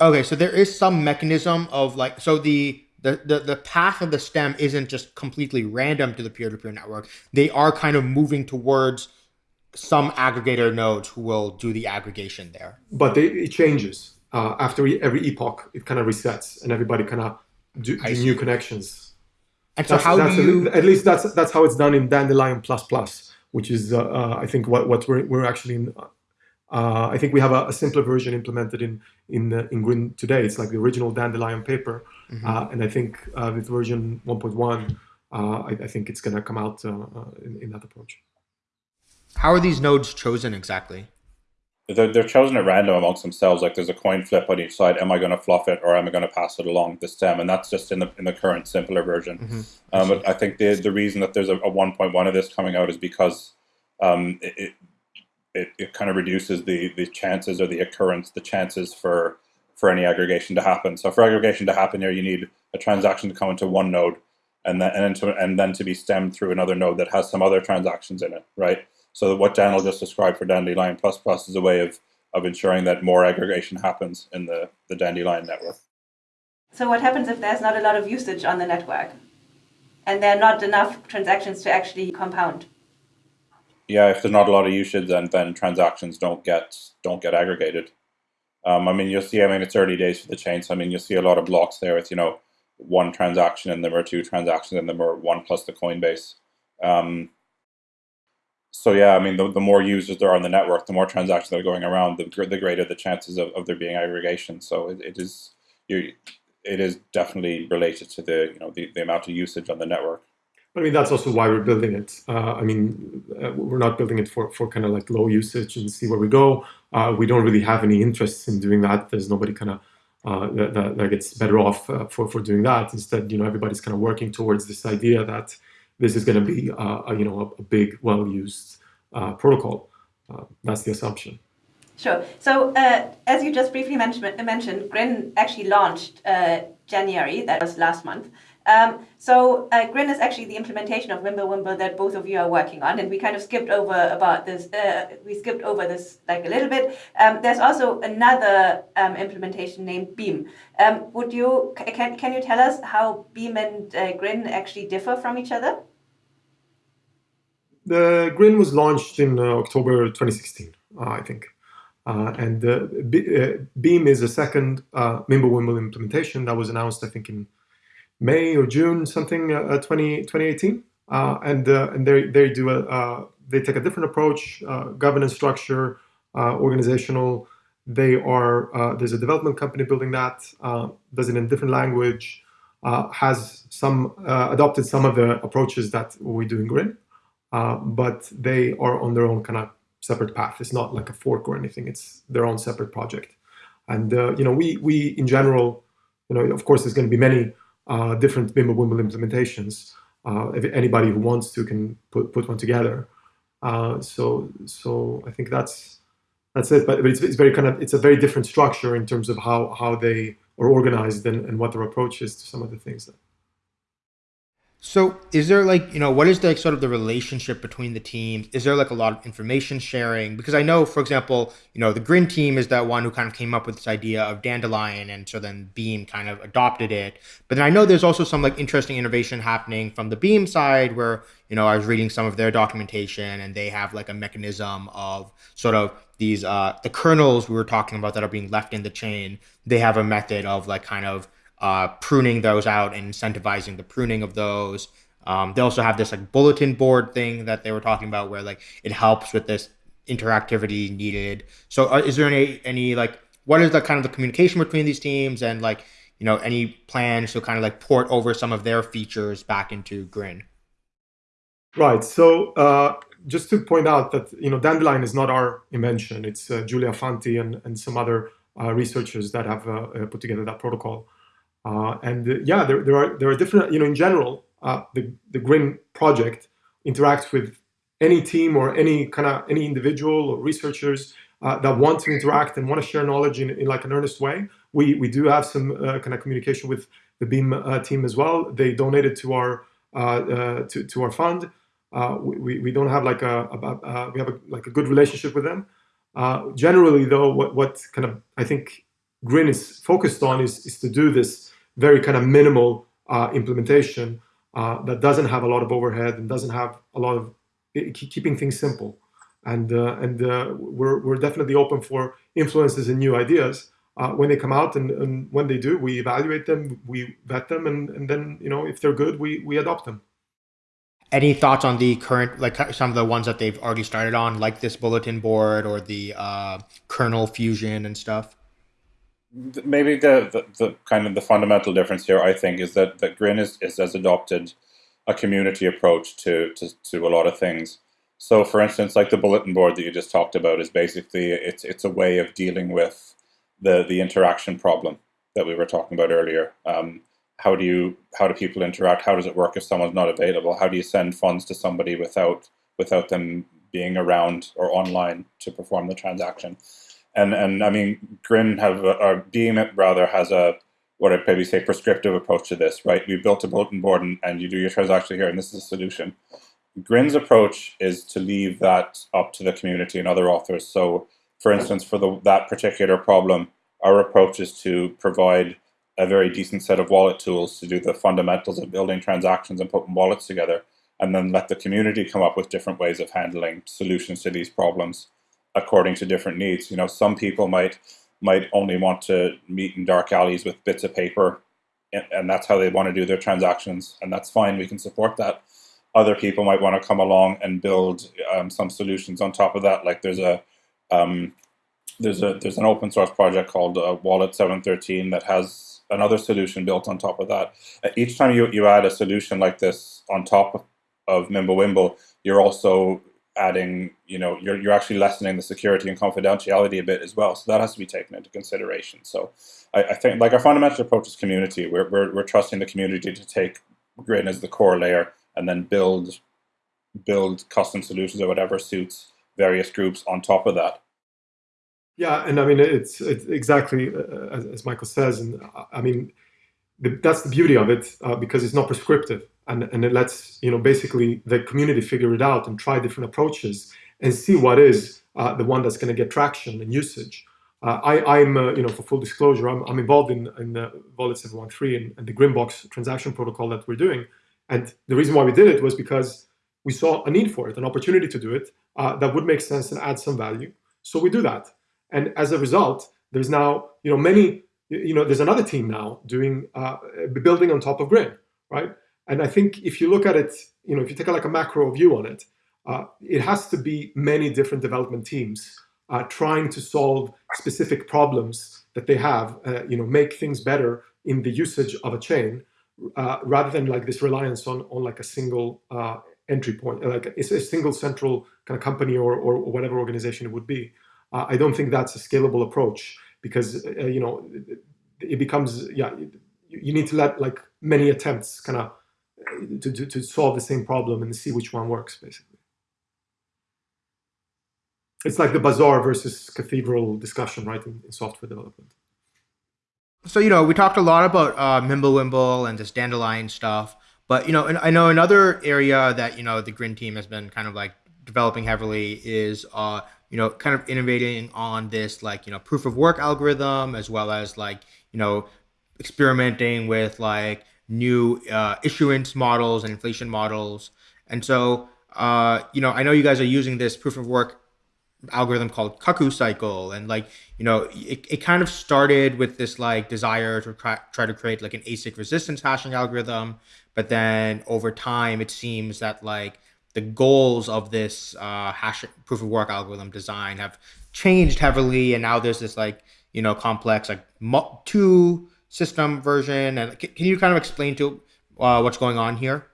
Okay, so there is some mechanism of like so the the, the, the path of the stem isn't just completely random to the peer-to-peer network. They are kind of moving towards some aggregator nodes who will do the aggregation there. But they, it changes uh, after every epoch. It kind of resets, and everybody kind of do, do new connections. And so, that's, how that's do you? At least that's that's how it's done in Dandelion Plus Plus, which is uh, uh, I think what what we're we're actually in. Uh, I think we have a, a, simpler version implemented in in uh, in Grin today. It's like the original Dandelion paper, mm-hmm. Uh, and I think uh, with version 1.1, I, I, think it's going to come out in, in that approach. How are these nodes chosen exactly? They're, they're chosen at random amongst themselves. Like there's a coin flip on each side. Am I going to fluff it or am I going to pass it along the stem? And that's just in the in the current simpler version. Mm-hmm. Um, but I think the the reason that there's a, a 1.1 of this coming out is because um, it, it it kind of reduces the the chances or the occurrence, the chances for for any aggregation to happen. So for aggregation to happen here, you need a transaction to come into one node and then and, into, and then to be stemmed through another node that has some other transactions in it, right? So what Daniel just described for Dandelion Plus Plus is a way of, of ensuring that more aggregation happens in the, the Dandelion network. So what happens if there's not a lot of usage on the network and there are not enough transactions to actually compound? Yeah, if there's not a lot of usage, then then transactions don't get don't get aggregated. Um, I mean, you'll see. I mean, it's early days for the chain, so I mean, you'll see a lot of blocks there with you know one transaction in them or two transactions in them or one plus the Coinbase. Um, so yeah, I mean, the, the more users there are on the network, the more transactions that are going around, the, the greater the chances of, of there being aggregation. So it, it is you, it is definitely related to the you know the, the amount of usage on the network. But I mean, that's also why we're building it. Uh, I mean, uh, we're not building it for, for kind of like low usage and see where we go. Uh, we don't really have any interest in doing that. There's nobody kind of uh, that, that, that, gets better off uh, for, for doing that. Instead, you know, everybody's kind of working towards this idea that this is going to be, uh, a, you know, a, a big, well-used uh, protocol. Uh, that's the assumption. Sure. So, as you just briefly mentioned, mentioned Grin actually launched January, that was last month. Um, so uh, Grin is actually the implementation of Wimble that both of you are working on, and we kind of skipped over about this. Uh, we skipped over this like a little bit. Um, there's also another um, implementation named Beam. Um, would you can can you tell us how Beam and uh, Grin actually differ from each other? The Grin was launched in uh, October 2016, uh, I think. Uh, and Beam is a second uh, Mimblewimble implementation that was announced, I think, in May or June something uh, uh 20, 2018. Uh, and uh, and they, they do a, uh, they take a different approach, governance structure, organizational. They are, there's a development company building that, does it in different language, has some, adopted some of the approaches that we do in Grin, but they are on their own kind of separate path. It's not like a fork or anything. It's their own separate project. And you know, we we in general, you know, of course, there's going to be many uh, different Mimblewimble implementations. Uh, if anybody who wants to can put, put one together. Uh, so so I think that's that's it. But, but it's, it's very kind of it's a very different structure in terms of how how they are organized and, and what their approach is to some of the things that so is there like, you know, what is the like, sort of the relationship between the teams? Is there like a lot of information sharing? Because I know, for example, you know, the Grin team is that one who kind of came up with this idea of Dandelion and so then Beam kind of adopted it. But then I know there's also some like interesting innovation happening from the Beam side where, you know, I was reading some of their documentation and they have like a mechanism of sort of these uh the kernels we were talking about that are being left in the chain. They have a method of like kind of uh, pruning those out and incentivizing the pruning of those. Um, they also have this like bulletin board thing that they were talking about where like it helps with this interactivity needed. So uh, is there any any like what is the kind of the communication between these teams and like you know any plans to kind of like port over some of their features back into Grin? Right. So uh, just to point out that you know Dandelion is not our invention. It's uh, Giulia Fanti and and some other uh, researchers that have uh, put together that protocol. Uh, and uh, yeah, there, there are there are different, you know, in general, uh, the, the Grin project interacts with any team or any kind of any individual or researchers uh, that want to interact and want to share knowledge in, in like an earnest way. We, we do have some uh, kind of communication with the Beam uh, team as well. They donated to our to, to our fund. we, we don't have like a, a we have a, like a good relationship with them. generally though, what, what kind of I think Grin is focused on is, is to do this very kind of minimal uh, implementation uh, that doesn't have a lot of overhead and doesn't have a lot of keeping things simple. And uh, and uh, we're we're definitely open for influences and new ideas uh, when they come out, and, and when they do, we evaluate them, we vet them, and, and then you know if they're good, we we adopt them. Any thoughts on the current, like some of the ones that they've already started on, like this bulletin board or the uh, kernel fusion and stuff? Maybe the, the, the, kind of the fundamental difference here, I think, is that, that Grin is, is has adopted a community approach to, to, to a lot of things. So, for instance, like the bulletin board that you just talked about is basically it's it's a way of dealing with the the interaction problem that we were talking about earlier. Um, how do you how do people interact? How does it work if someone's not available? How do you send funds to somebody without without them being around or online to perform the transaction? And and I mean, Grin have or Beam rather has a what I'd maybe say prescriptive approach to this, right? We built a bulletin board and, and you do your transaction here, and this is a solution. Grin's approach is to leave that up to the community and other authors. So, for instance, for the, that particular problem, our approach is to provide a very decent set of wallet tools to do the fundamentals of building transactions and putting wallets together, and then let the community come up with different ways of handling solutions to these problems according to different needs. You know, some people might might only want to meet in dark alleys with bits of paper and that's how they want to do their transactions, and that's fine. We can support that. Other people might want to come along and build um, some solutions on top of that. Like there's a um, there's a there's an open source project called uh, Wallet 713 that has another solution built on top of that. Uh, each time you, you add a solution like this on top of, of Mimblewimble, you're also adding, you know, you're, you're actually lessening the security and confidentiality a bit as well. So that has to be taken into consideration. So I, I think like our fundamental approach is community. We're, we're, we're trusting the community to take Grin as the core layer and then build build custom solutions or whatever suits various groups on top of that. Yeah, and I mean it's, it's exactly uh, as, as, Michael says, and I mean the, that's the beauty of it uh, because it's not prescriptive, and and it lets you know basically the community figure it out and try different approaches and see what is uh, the one that's going to get traction and usage. Uh, I, I'm, uh, you know, for full disclosure, I'm, I'm involved in, in the Wallet 713 and, and the Grinbox transaction protocol that we're doing. And the reason why we did it was because we saw a need for it, an opportunity to do it uh, that would make sense and add some value. So we do that. And as a result, there's now, you know, many, you know, there's another team now doing, uh, building on top of Grin, right? And I think if you look at it, you know, if you take a, like a macro view on it, uh, it has to be many different development teams uh, trying to solve specific problems that they have, uh, you know, make things better in the usage of a chain, uh, rather than like this reliance on on like a single uh, entry point, like it's a single central kind of company or or whatever organization it would be. Uh, I don't think that's a scalable approach because uh, you know it becomes yeah you need to let like many attempts kind of to, to, to solve the same problem and see which one works basically it's like the bazaar versus cathedral discussion, right, in, in software development. So you know, we talked a lot about uh, Mimblewimble and this dandelion stuff, but you know, and I know another area that you know the Grin team has been kind of like developing heavily is uh, you know, kind of innovating on this like you know proof of work algorithm as well as like you know experimenting with like new uh, issuance models and inflation models, and so uh, you know, I know you guys are using this proof of work algorithm called cuckoo cycle. And like you know it, it kind of started with this like desire to try, try to create like an asic resistance hashing algorithm. But then over time it seems that like the goals of this uh, hash proof of work algorithm design have changed heavily. And now there's this like you know complex like two system version and can, you kind of explain to uh, what's going on here?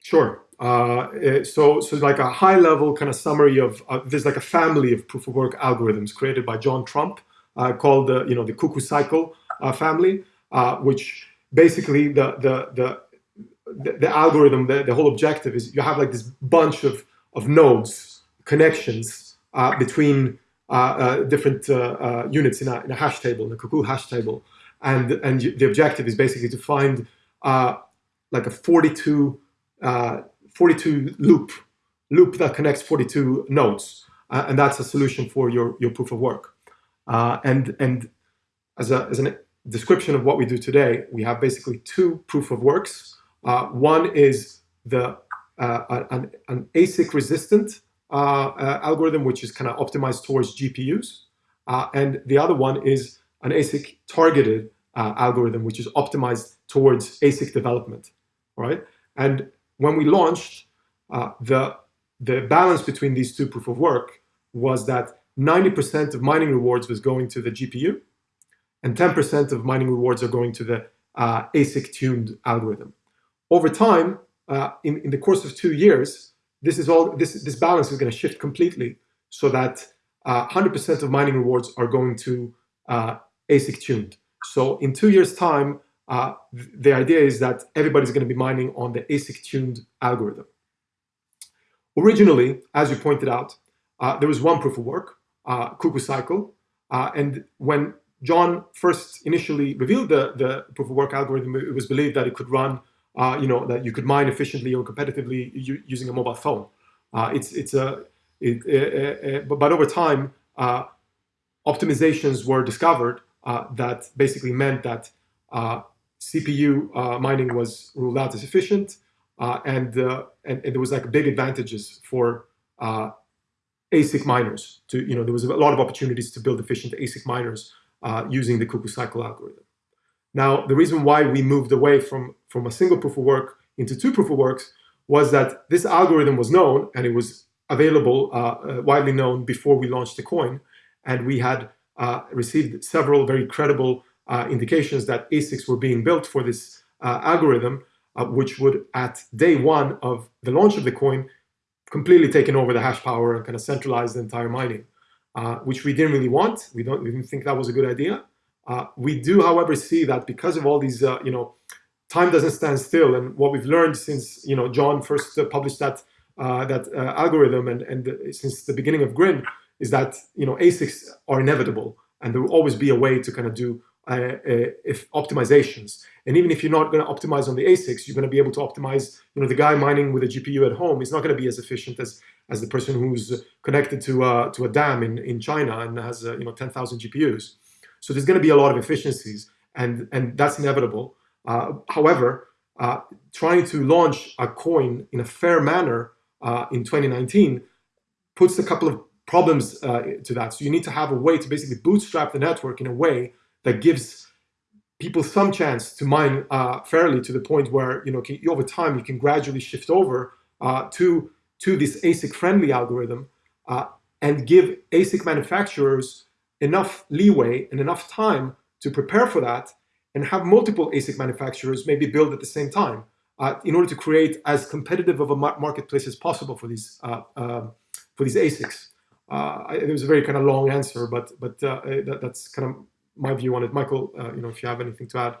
Sure. Uh, so, so like a high level kind of summary of uh, there's like a family of proof of work algorithms created by John Tromp uh, called the you know the cuckoo cycle uh, family, uh, which basically the the the the, algorithm the, the whole objective is you have like this bunch of of nodes connections between different units in a, in a hash table in a cuckoo hash table, and and the objective is basically to find like a 42 42 loop, loop that connects 42 nodes. Uh, and that's a solution for your, your proof of work. Uh, and and as, a, as description of what we do today, we have basically two proof of works. Uh, one is the uh, an, an, ASIC resistant uh, uh, algorithm, which is kind of optimized towards GPUs. and the other one is an ASIC targeted algorithm, which is optimized towards ASIC development, right? And when we launched, uh, the, the balance between these two proof of work was that 90% of mining rewards was going to the GPU, and 10% of mining rewards are going to the uh, ASIC tuned algorithm. Over time, uh, in, in the course of two years, this is all this this balance is going to shift completely, so that 100% uh, of mining rewards are going to uh, ASIC tuned. So in two years' time, uh, the idea is that everybody's going to be mining on the ASIC tuned algorithm. Originally, as you pointed out, uh, there was one proof of work, uh, Cuckoo Cycle. Uh, and when John first initially revealed the, the proof of work algorithm, it was believed that it could run, uh, you know, that you could mine efficiently or competitively using a mobile phone. Uh, it's, it's a, it, but over time, optimizations were discovered that basically meant that CPU uh, mining was ruled out as efficient, uh, and, uh, and, and there was like big advantages for uh, ASIC miners. To you know, there was a lot of opportunities to build efficient ASIC miners uh, using the Cuckoo cycle algorithm. Now, the reason why we moved away from, from a single proof of work into two proof of works was that this algorithm was known and it was available, uh, uh, widely known before we launched the coin. And we had uh, received several very credible uh, indications that ASICs were being built for this uh, algorithm, uh, which would, at day one of the launch of the coin, completely taken over the hash power and kind of centralize the entire mining, which we didn't really want. We don't we didn't think that was a good idea. We do, however, see that because of all these, you know, time doesn't stand still. And what we've learned since you know John first uh, published that uh, that uh, algorithm and and since the beginning of Grin is that you know ASICs are inevitable, and there will always be a way to kind of do uh, uh, if optimizations. And even if you're not going to optimize on the ASICs, you're going to be able to optimize. You know, the guy mining with a GPU at home is not going to be as efficient as as the person who's connected to uh, to a dam in in China and has you know 10,000 GPUs. So there's going to be a lot of efficiencies, and and that's inevitable. Uh, however, uh, trying to launch a coin in a fair manner uh, in 2019 puts a couple of problems to that. So you need to have a way to basically bootstrap the network in a way that gives people some chance to mine uh, fairly to the point where you know can, over time you can gradually shift over uh, to to this ASIC friendly algorithm uh, and give ASIC manufacturers enough leeway and enough time to prepare for that and have multiple ASIC manufacturers maybe build at the same time uh, in order to create as competitive of a marketplace as possible for these uh, uh, for these ASICs. Uh, it was a very kind of long answer, but but uh, that, that's kind of my view on it. Michael, uh, you know, if you have anything to add.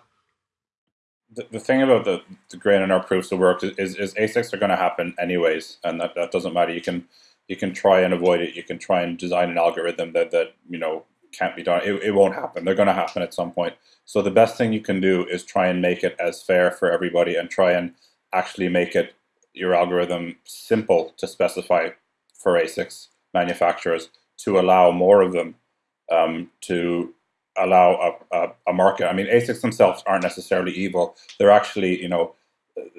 The, the thing about the, the Grin and our proofs of work is, is, is ASICs are going to happen anyways, and that, that doesn't matter. You can you can try and avoid it. You can try and design an algorithm that that you know can't be done. It, it won't happen. They're going to happen at some point. So the best thing you can do is try and make it as fair for everybody and try and actually make it your algorithm simple to specify for ASICs manufacturers to allow more of them um, to allow a, a, a, market. I mean, ASICs themselves aren't necessarily evil. They're actually, you know,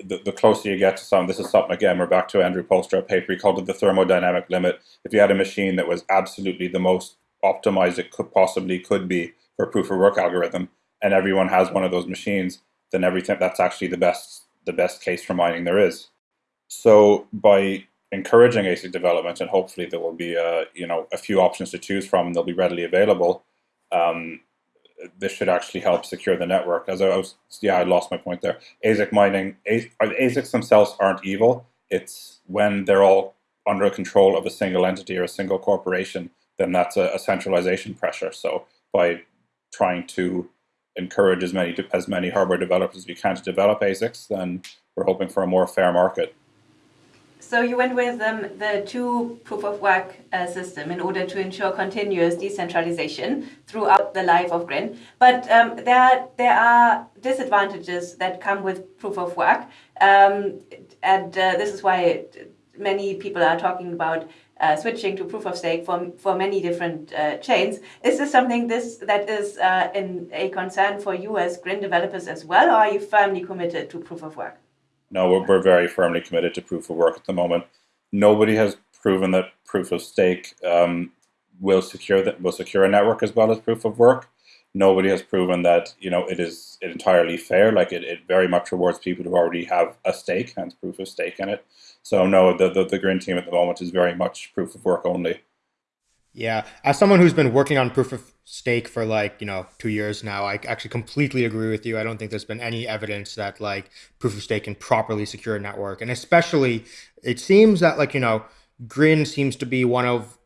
the, the closer you get to some, this is something, again, we're back to Andrew Poelstra, a paper, he called it the thermodynamic limit. If you had a machine that was absolutely the most optimized it could possibly could be for proof of work algorithm, and everyone has one of those machines, then everything that's actually the best the best case for mining there is. So by encouraging ASIC development, and hopefully there will be a, you know a few options to choose from, and they'll be readily available. Um, this should actually help secure the network. As I was, yeah, I lost my point there. ASIC mining, ASICs themselves aren't evil. It's when they're all under control of a single entity or a single corporation then that's a, a centralization pressure. So by trying to encourage as many as many hardware developers as we can to develop ASICs, then we're hoping for a more fair market. So you went with um, the two proof of work uh, system in order to ensure continuous decentralization throughout the life of Grin. But um, there there are disadvantages that come with proof of work, um, and uh, this is why many people are talking about uh, switching to proof of stake for, for many different uh, chains. Is this something this that is uh, in a concern for you as Grin developers as well, or are you firmly committed to proof of work? No, we're, we're very firmly committed to proof of work at the moment. Nobody has proven that proof of stake um, will secure that will secure a network as well as proof of work. Nobody has proven that you know it is entirely fair. Like it, it very much rewards people who already have a stake, hence proof of stake in it. So no, the, the, the Grin team at the moment is very much proof of work only. Yeah, as someone who's been working on proof of stake for like you know two years now, I actually completely agree with you. I don't think there's been any evidence that like proof of stake can properly secure a network, and especially it seems that like you know Grin seems to be one of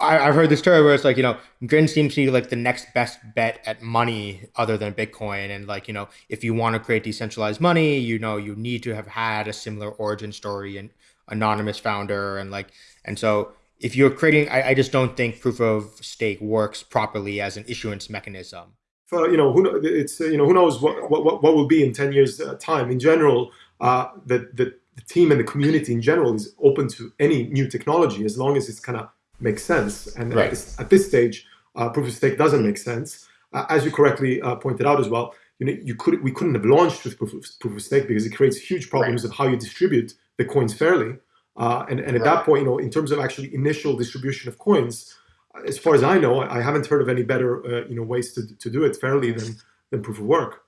I, have heard this story where it's like, you know, Grin seems to be like the next best bet at money other than Bitcoin. And like, you know, if you want to create decentralized money, you know, you need to have had a similar origin story and anonymous founder. And like, and so if you're creating, I, I just don't think proof of stake works properly as an issuance mechanism. For, you know, who, it's, you know, who knows what, what, what will be in 10 years uh, time. In general, uh, the, the team and the community in general is open to any new technology as long as it's kind of makes sense. And right. at, this, at, this, stage, uh, proof of stake doesn't make sense. Uh, as you correctly uh, pointed out as well, you know, you could we couldn't have launched with proof of, proof of stake because it creates huge problems right. of how you distribute the coins fairly. Uh, and, and at right. that point, you know, in terms of actually initial distribution of coins, as far as I know, I haven't heard of any better, uh, you know, ways to, to do it fairly than, than proof of work.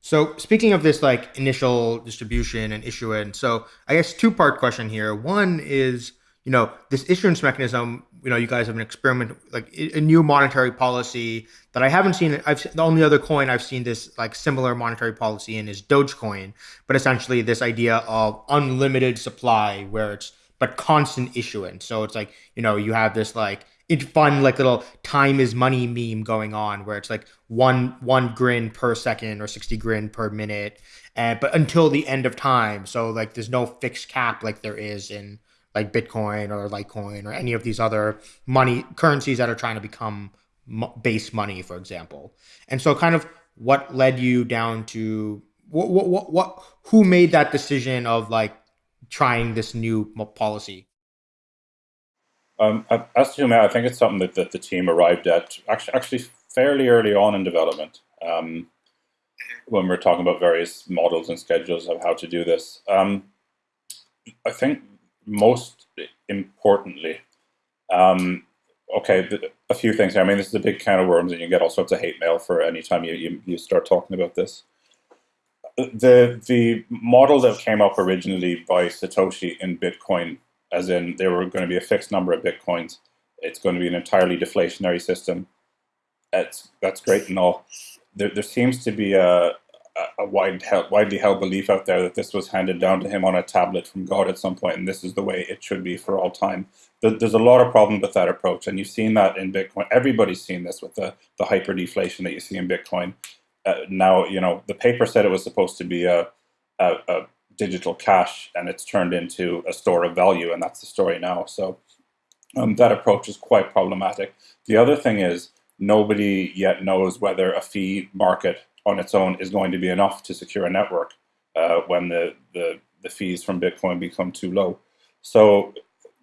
So speaking of this like initial distribution and issuance, so I guess two part question here. One is, you know, this issuance mechanism, you know, you guys have an experiment like a new monetary policy that I haven't seen. I've the only other coin I've seen this like similar monetary policy in is Dogecoin, but essentially this idea of unlimited supply where it's but constant issuance. So it's like, you know, you have this like it fun like little time is money meme going on where it's like one one grin per second or 60 grin per minute and but until the end of time so like there's no fixed cap like there is in like bitcoin or litecoin or any of these other money currencies that are trying to become base money for example and so kind of what led you down to what what what, what who made that decision of like trying this new policy um, as to I think it's something that, that the team arrived at actually, actually fairly early on in development um, when we are talking about various models and schedules of how to do this. Um, I think most importantly, um, okay, a few things. I mean, this is a big can of worms, and you get all sorts of hate mail for any time you, you, you start talking about this. The the model that came up originally by Satoshi in Bitcoin as in there were going to be a fixed number of bitcoins. It's going to be an entirely deflationary system. That's that's great and all. There, there seems to be a, a wide, widely held belief out there that this was handed down to him on a tablet from God at some point, and this is the way it should be for all time. There's a lot of problems with that approach, and you've seen that in Bitcoin. Everybody's seen this with the, the hyper deflation that you see in Bitcoin. Uh, now, you know, the paper said it was supposed to be a, a, a digital cash and it's turned into a store of value and that's the story now so um, that approach is quite problematic the other thing is nobody yet knows whether a fee market on its own is going to be enough to secure a network uh, when the, the, the fees from bitcoin become too low so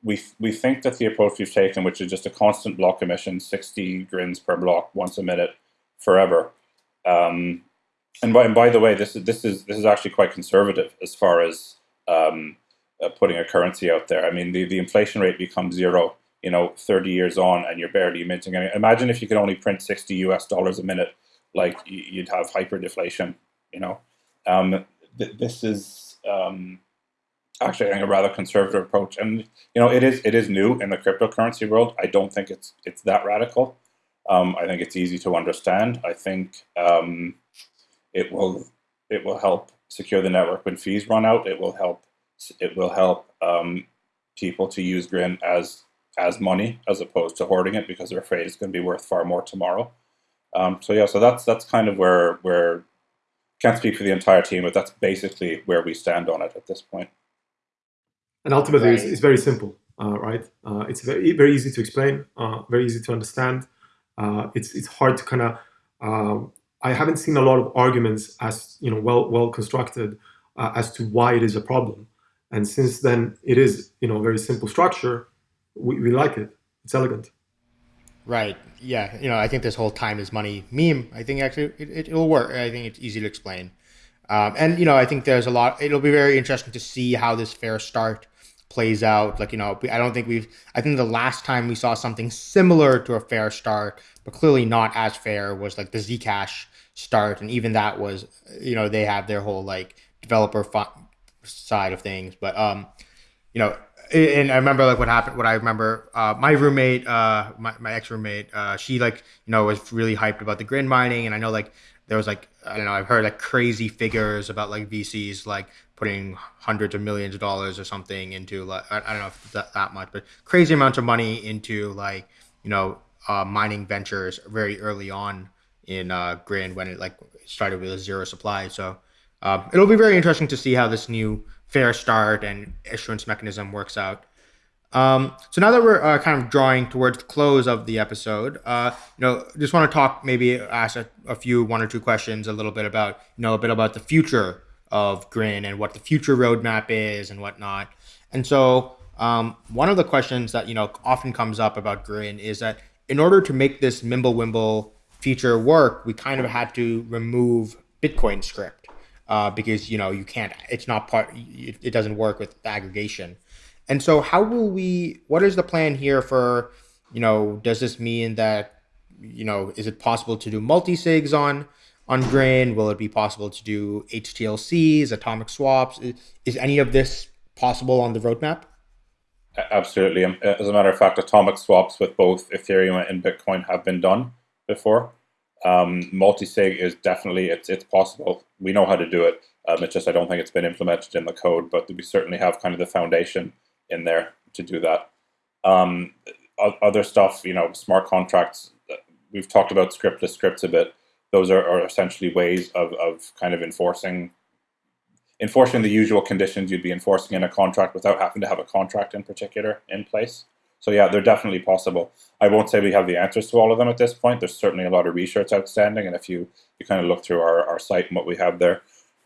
we, we think that the approach we've taken which is just a constant block emission 60 grins per block once a minute forever um, and by, and by the way, this is this is this is actually quite conservative as far as um, uh, putting a currency out there. I mean, the, the inflation rate becomes zero, you know, 30 years on, and you're barely minting any. Imagine if you could only print 60 US dollars a minute, like you'd have hyperdeflation. You know, um, th- this is um, actually a rather conservative approach, and you know, it is it is new in the cryptocurrency world. I don't think it's it's that radical. Um, I think it's easy to understand. I think um, it will it will help secure the network when fees run out. It will help it will help um, people to use Grin as as money as opposed to hoarding it because they're afraid it's going to be worth far more tomorrow. Um, so yeah, so that's that's kind of where where can't speak for the entire team, but that's basically where we stand on it at this point. And ultimately, right. it's, it's, very simple, uh, right? Uh, it's very very easy to explain, uh, very easy to understand. Uh, it's it's hard to kind of um, I haven't seen a lot of arguments as you know well well constructed uh, as to why it is a problem. And since then, it is you know a very simple structure. We, we like it. It's elegant. Right. Yeah. You know, I think this whole time is money meme. I think actually it, it will work. I think it's easy to explain. Um, and you know, I think there's a lot. It'll be very interesting to see how this fair start plays out. Like you know, I don't think we've. I think the last time we saw something similar to a fair start, but clearly not as fair, was like the Zcash start, and even that was, you know, they have their whole like developer side of things, but um, you know, and I remember like what happened. What I remember, uh, my roommate, uh, my, my ex roommate, uh, she like you know was really hyped about the grin mining, and I know like there was like I don't know, I've heard like crazy figures about like VCs like putting hundreds of millions of dollars or something into like I, I don't know if that, that much, but crazy amounts of money into like you know uh, mining ventures very early on in uh, Grin when it like started with a zero supply. So uh, it'll be very interesting to see how this new fair start and issuance mechanism works out. Um, so now that we're uh, kind of drawing towards the close of the episode, uh, you know, just want to talk, maybe ask a, a, few, one or two questions, a little bit about, you know, a bit about the future of Grin and what the future roadmap is and whatnot. And so, um, one of the questions that you know often comes up about Grin is that in order to make this Mimblewimble feature work, we kind of had to remove Bitcoin script uh, because you know you can't. It's not part. It doesn't work with aggregation. And so, how will we? What is the plan here for? You know, does this mean that you know is it possible to do multi sigs on on Grin? Will it be possible to do HTLCs, atomic swaps? Is, is any of this possible on the roadmap? Absolutely. Um, as a matter of fact, atomic swaps with both Ethereum and Bitcoin have been done before. Um, multi-sig is definitely it's it's possible. We know how to do it. Um, it's just I don't think it's been implemented in the code, but we certainly have kind of the foundation in there to do that. Um, other stuff, you know, smart contracts. Uh, we've talked about scriptless scripts a bit. Those are, are essentially ways of, of kind of enforcing enforcing the usual conditions you'd be enforcing in a contract without having to have a contract in particular in place. So yeah, they're definitely possible. I won't say we have the answers to all of them at this point. There's certainly a lot of research outstanding, and if you, you kind of look through our, our site and what we have there,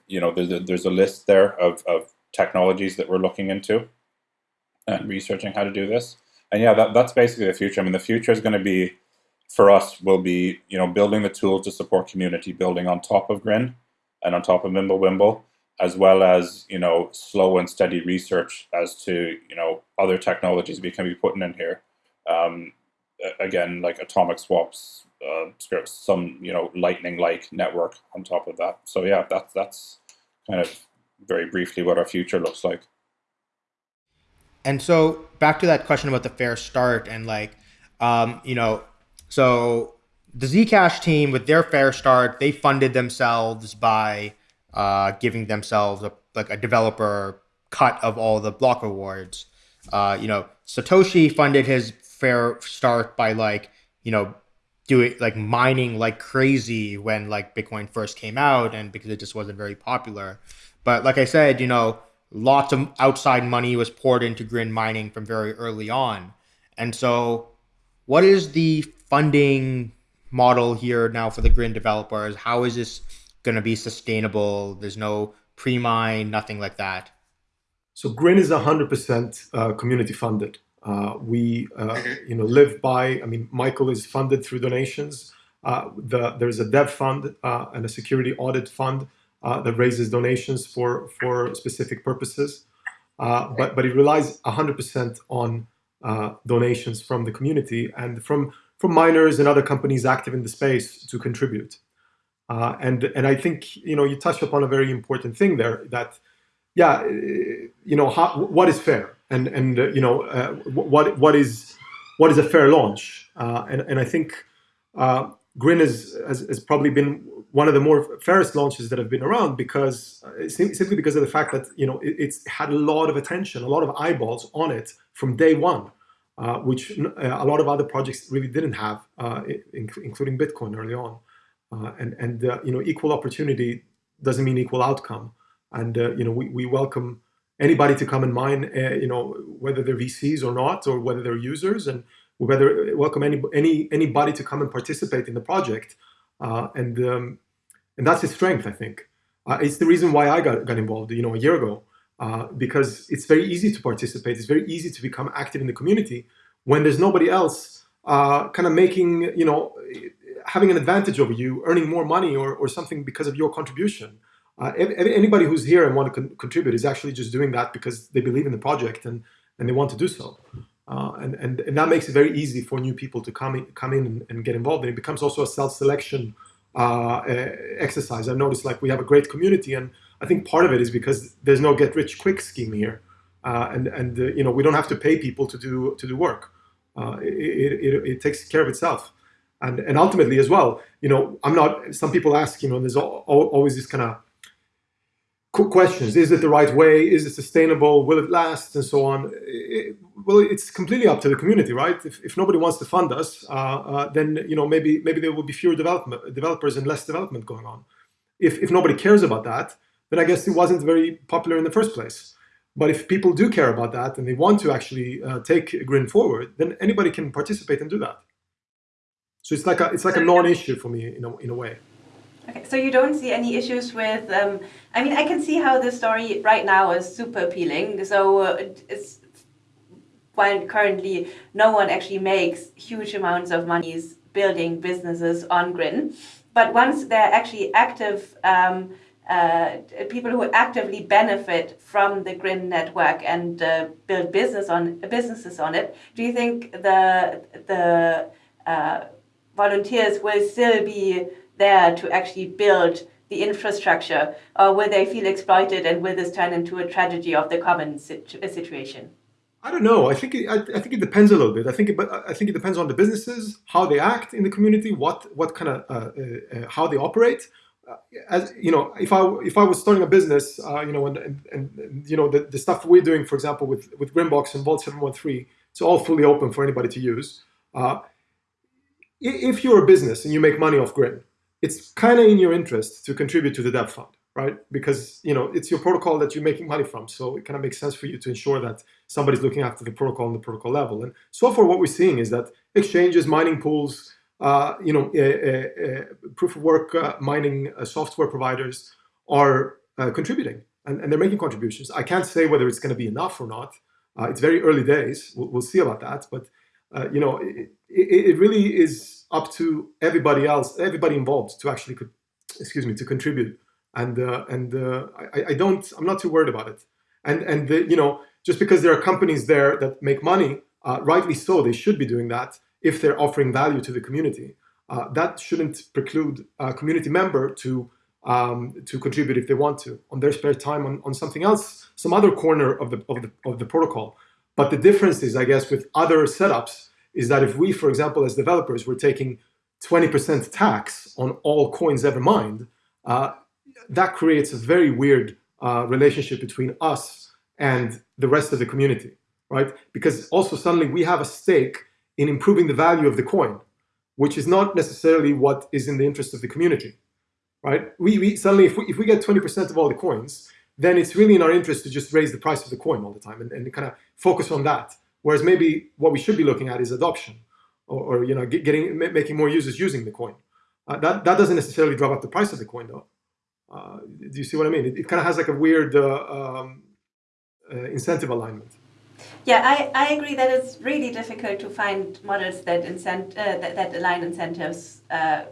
you know, there's a, there's a list there of, of technologies that we're looking into and researching how to do this. And yeah, that, that's basically the future. I mean, the future is going to be, for us, will be, you know, building the tools to support community building on top of Grin and on top of Mimblewimble as well as you know slow and steady research as to you know other technologies we can be putting in here. Um, again, like atomic swaps uh, scripts, some you know lightning-like network on top of that. So yeah, that's that's kind of very briefly what our future looks like. And so back to that question about the fair start and like, um, you know, so the Zcash team with their fair start, they funded themselves by uh, giving themselves a, like a developer cut of all the block rewards. Uh, you know, Satoshi funded his fair start by like, you know, doing like mining like crazy when like Bitcoin first came out and because it just wasn't very popular. But like I said, you know, lots of outside money was poured into Grin mining from very early on. And so what is the funding model here now for the Grin developers? How is this going to be sustainable. There's no pre-mine, nothing like that. So Grin is 100% uh, community funded. Uh, we, uh, you know, live by. I mean, Michael is funded through donations. Uh, the, there's a dev fund uh, and a security audit fund uh, that raises donations for for specific purposes. but but it relies 100% on donations from the community and from from miners and other companies active in the space to contribute. Uh, and and I think you know you touched upon a very important thing there that yeah you know how, what is fair and and uh, you know uh, what what is what is a fair launch uh, and and I think uh, Grin has, has, has probably been one of the more fairest launches that have been around because uh, simply because of the fact that you know it, it's had a lot of attention a lot of eyeballs on it from day one. which a lot of other projects really didn't have, including Bitcoin early on. Uh, and and uh, you know equal opportunity doesn't mean equal outcome. And uh, you know we, we welcome anybody to come and mine uh, you know whether they're vcs or not or whether they're users and whether welcome any any anybody to come and participate in the project. Uh, and um, and that's its strength i think. Uh, it's the reason why i got, got involved you know a year ago because it's very easy to participate. It's very easy to become active in the community when there's nobody else kind of making you know having an advantage over you, earning more money or, or something because of your contribution. Uh, anybody who's here and want to con contribute is actually just doing that because they believe in the project and, and they want to do so. Uh, and, and, and that makes it very easy for new people to come in, come in and, and get involved. And it becomes also a self-selection uh, exercise. I've noticed like we have a great community and I think part of it is because there's no get rich quick scheme here. Uh, and and uh, you know we don't have to pay people to do to do work. Uh, it, it, it, takes care of itself and and ultimately as well you know i'm not some people ask you know there's always this kind of questions. Is it the right way? Is it sustainable? Will it last? And so on. It, well it's completely up to the community right? If, if nobody wants to fund us uh, uh, then you know maybe maybe there will be fewer development developers and less development going on. If, if nobody cares about that then i guess it wasn't very popular in the first place. But if people do care about that and they want to actually uh, take grin forward then anybody can participate and do that so it's like a it's like a non-issue for me in a in a way. Okay, so you don't see any issues with. Um, I mean, I can see how the story right now is super appealing. So uh, it's while currently no one actually makes huge amounts of money building businesses on Grin, but once they're actually active. Um, uh, people who actively benefit from the Grin network and uh, build business on businesses on it. Do you think the the uh, volunteers will still be there to actually build the infrastructure, or will they feel exploited and will this turn into a tragedy of the common situ- situation? I don't know. I think it, I, I, think it depends a little bit. I think it, but I think it depends on the businesses, how they act in the community, what what kind of uh, uh, uh, how they operate. Uh, as you know, if I if I was starting a business, uh, you know, and, and, and, you know the, the stuff we're doing, for example, with with Grinbox and Vault seven one three, it's all fully open for anybody to use. If you're a business and you make money off Grin, it's kind of in your interest to contribute to the dev fund right? Because you know it's your protocol that you're making money from, so it kind of makes sense for you to ensure that somebody's looking after the protocol on the protocol level. And so far, what we're seeing is that exchanges, mining pools, uh, you know, uh, uh, proof of work uh, mining uh, software providers are uh, contributing, and, and, they're making contributions. I can't say whether it's going to be enough or not. it's very early days. We'll, we'll see about that, but you know, it, it, really is up to everybody else, everybody involved, to actually, could excuse me, to contribute and uh, and uh, I, I, don't I'm not too worried about it. And and the, you know just because there are companies there that make money, uh, rightly so, they should be doing that if they're offering value to the community. Uh, that shouldn't preclude a community member to um, to contribute if they want to on their spare time on, on something else, some other corner of the, of the of the protocol. But the difference is, I guess, with other setups, is that if we, for example, as developers, were taking 20% tax on all coins ever mined, uh, that creates a very weird uh, relationship between us and the rest of the community, right? Because also suddenly we have a stake in improving the value of the coin, which is not necessarily what is in the interest of the community, right? We, we suddenly, if we, if we get 20% of all the coins, then it's really in our interest to just raise the price of the coin all the time and, and kind of focus on that. Whereas maybe what we should be looking at is adoption or, or you know, getting, making more users using the coin. Uh, that, that doesn't necessarily drive up the price of the coin though. Uh, do you see what I mean? It, it kind of has like a weird uh, um, uh, incentive alignment. Yeah, I, I agree that it's really difficult to find models that incent uh, that, that align incentives uh,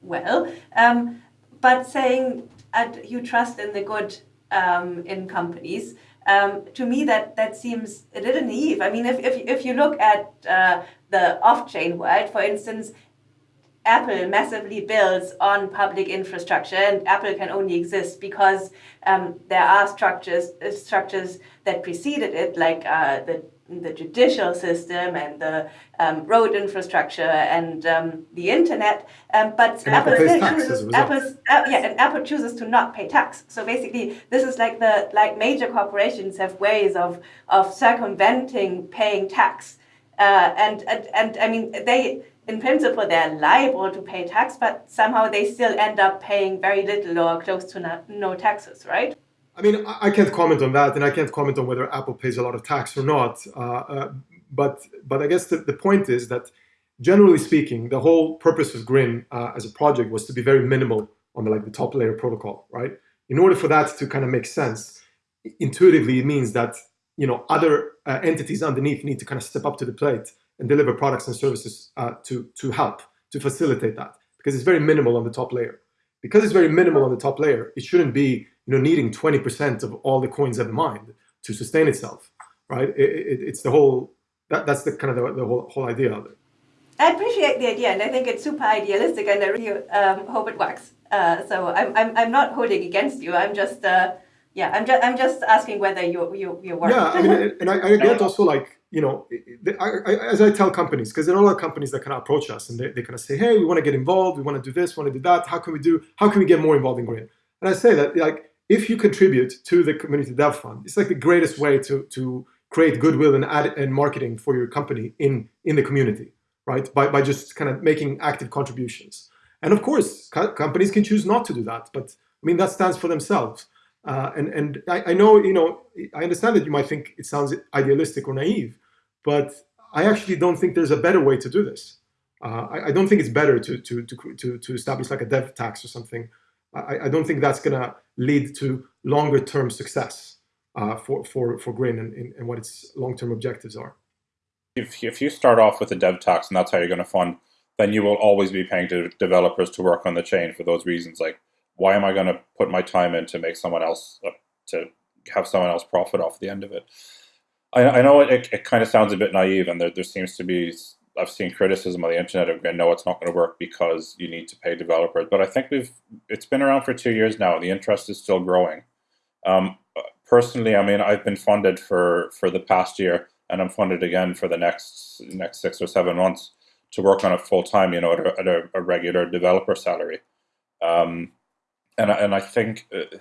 well. Um, but saying uh, you trust in the good um, in companies, um, to me that that seems a little naive. I mean, if if, if you look at uh, the off-chain world, for instance, Apple massively builds on public infrastructure, and Apple can only exist because um, there are structures uh, structures that preceded it, like uh, the the judicial system and the um, road infrastructure and um, the internet. Um, but and Apple, Apple chooses uh, yeah, and Apple chooses to not pay tax. So basically, this is like the like major corporations have ways of of circumventing paying tax, uh, and, and and I mean they in principle, they're liable to pay tax, but somehow they still end up paying very little or close to no, no taxes, right? I mean, I can't comment on that, and I can't comment on whether Apple pays a lot of tax or not. Uh, uh, but but I guess the, the point is that generally speaking, the whole purpose of Grin uh, as a project was to be very minimal on the like the top layer protocol, right? In order for that to kind of make sense, intuitively it means that you know other uh, entities underneath need to kind of step up to the plate and deliver products and services uh, to, to help, to facilitate that. Because it's very minimal on the top layer. Because it's very minimal on the top layer, it shouldn't be you know, needing 20% of all the coins ever mined to sustain itself, right? It, it, it's the whole, that, that's the kind of the, the whole, whole idea of it. I appreciate the idea, and I think it's super idealistic, and I really um, hope it works. Uh, so I'm, I'm, I'm not holding against you. I'm just, uh, yeah, I'm just, I'm just asking whether you, you, you work. Yeah, I mean, (laughs) and I, I get also like you know, I, I, as I tell companies, because there are a lot of companies that kind of approach us and they, they kind of say, hey, we want to get involved, we want to do this, we want to do that. How can we do? How can we get more involved in Grin? And I say that like if you contribute to the community dev fund, it's like the greatest way to to create goodwill and ad and marketing for your company in in the community, right? By by just kind of making active contributions. And of course, co- companies can choose not to do that, but I mean that stands for themselves. Uh, and and I, I, know you know I understand that you might think it sounds idealistic or naive, but I actually don't think there's a better way to do this. Uh, I, I, don't think it's better to, to to to to establish like a dev tax or something. I, I don't think that's gonna lead to longer term success uh, for for for Grin and, and what its long term objectives are. If if you start off with a dev tax and that's how you're going to fund, then you will always be paying to developers to work on the chain for those reasons. Like why am I going to put my time in to make someone else uh, to have someone else profit off the end of it? I, I know it, it, it, kind of sounds a bit naive, and there, there seems to be I've seen criticism on the internet of no, it's not going to work because you need to pay developers. But I think we've it's been around for two years now. and The interest is still growing. Um, personally, I mean, I've been funded for for the past year, and I'm funded again for the next next six or seven months to work on it full time. You know, at a, at a, a regular developer salary. Um, and and I think. Uh,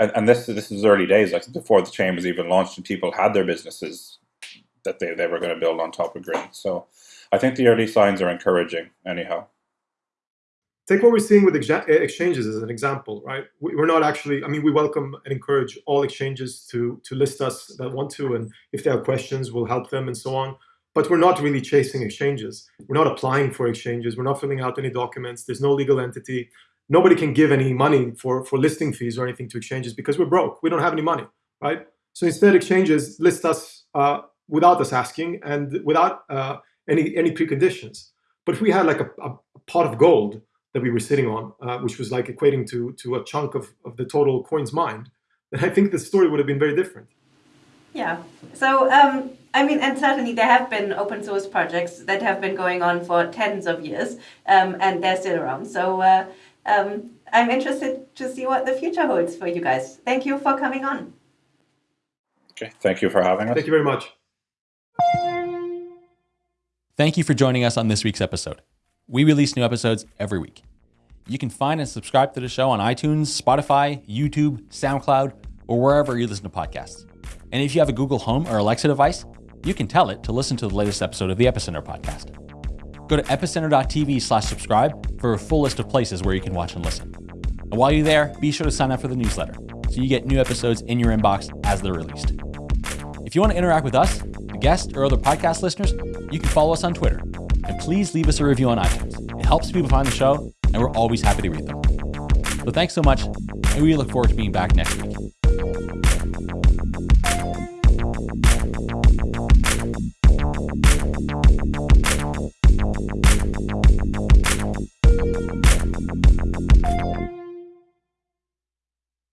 and, and this this is early days, like before the chain was even launched, and people had their businesses that they, they were going to build on top of Grin. So I think the early signs are encouraging, anyhow. Take what we're seeing with exchanges as an example, right? We're not actually, I mean, we welcome and encourage all exchanges to, to list us that want to, and if they have questions, we'll help them and so on. But we're not really chasing exchanges. We're not applying for exchanges. We're not filling out any documents. There's no legal entity. Nobody can give any money for, for listing fees or anything to exchanges because we're broke. We don't have any money, right? So instead, exchanges list us uh, without us asking and without uh, any any preconditions. But if we had like a, a, pot of gold that we were sitting on, uh, which was like equating to to a chunk of, of the total coin's mined, then I think the story would have been very different. Yeah. So um, I mean, and certainly there have been open source projects that have been going on for tens of years, um, and they're still around. So. Uh, um, I'm interested to see what the future holds for you guys. Thank you for coming on. Okay, thank you for having us. Thank you very much. Thank you for joining us on this week's episode. We release new episodes every week. You can find and subscribe to the show on iTunes, Spotify, YouTube, SoundCloud, or wherever you listen to podcasts. And if you have a Google Home or Alexa device, you can tell it to listen to the latest episode of the Epicenter podcast. Go to epicenter.tv slash subscribe for a full list of places where you can watch and listen. And while you're there, be sure to sign up for the newsletter so you get new episodes in your inbox as they're released. If you want to interact with us, guests, or other podcast listeners, you can follow us on Twitter. And please leave us a review on iTunes. It helps people find the show, and we're always happy to read them. So thanks so much, and we look forward to being back next week.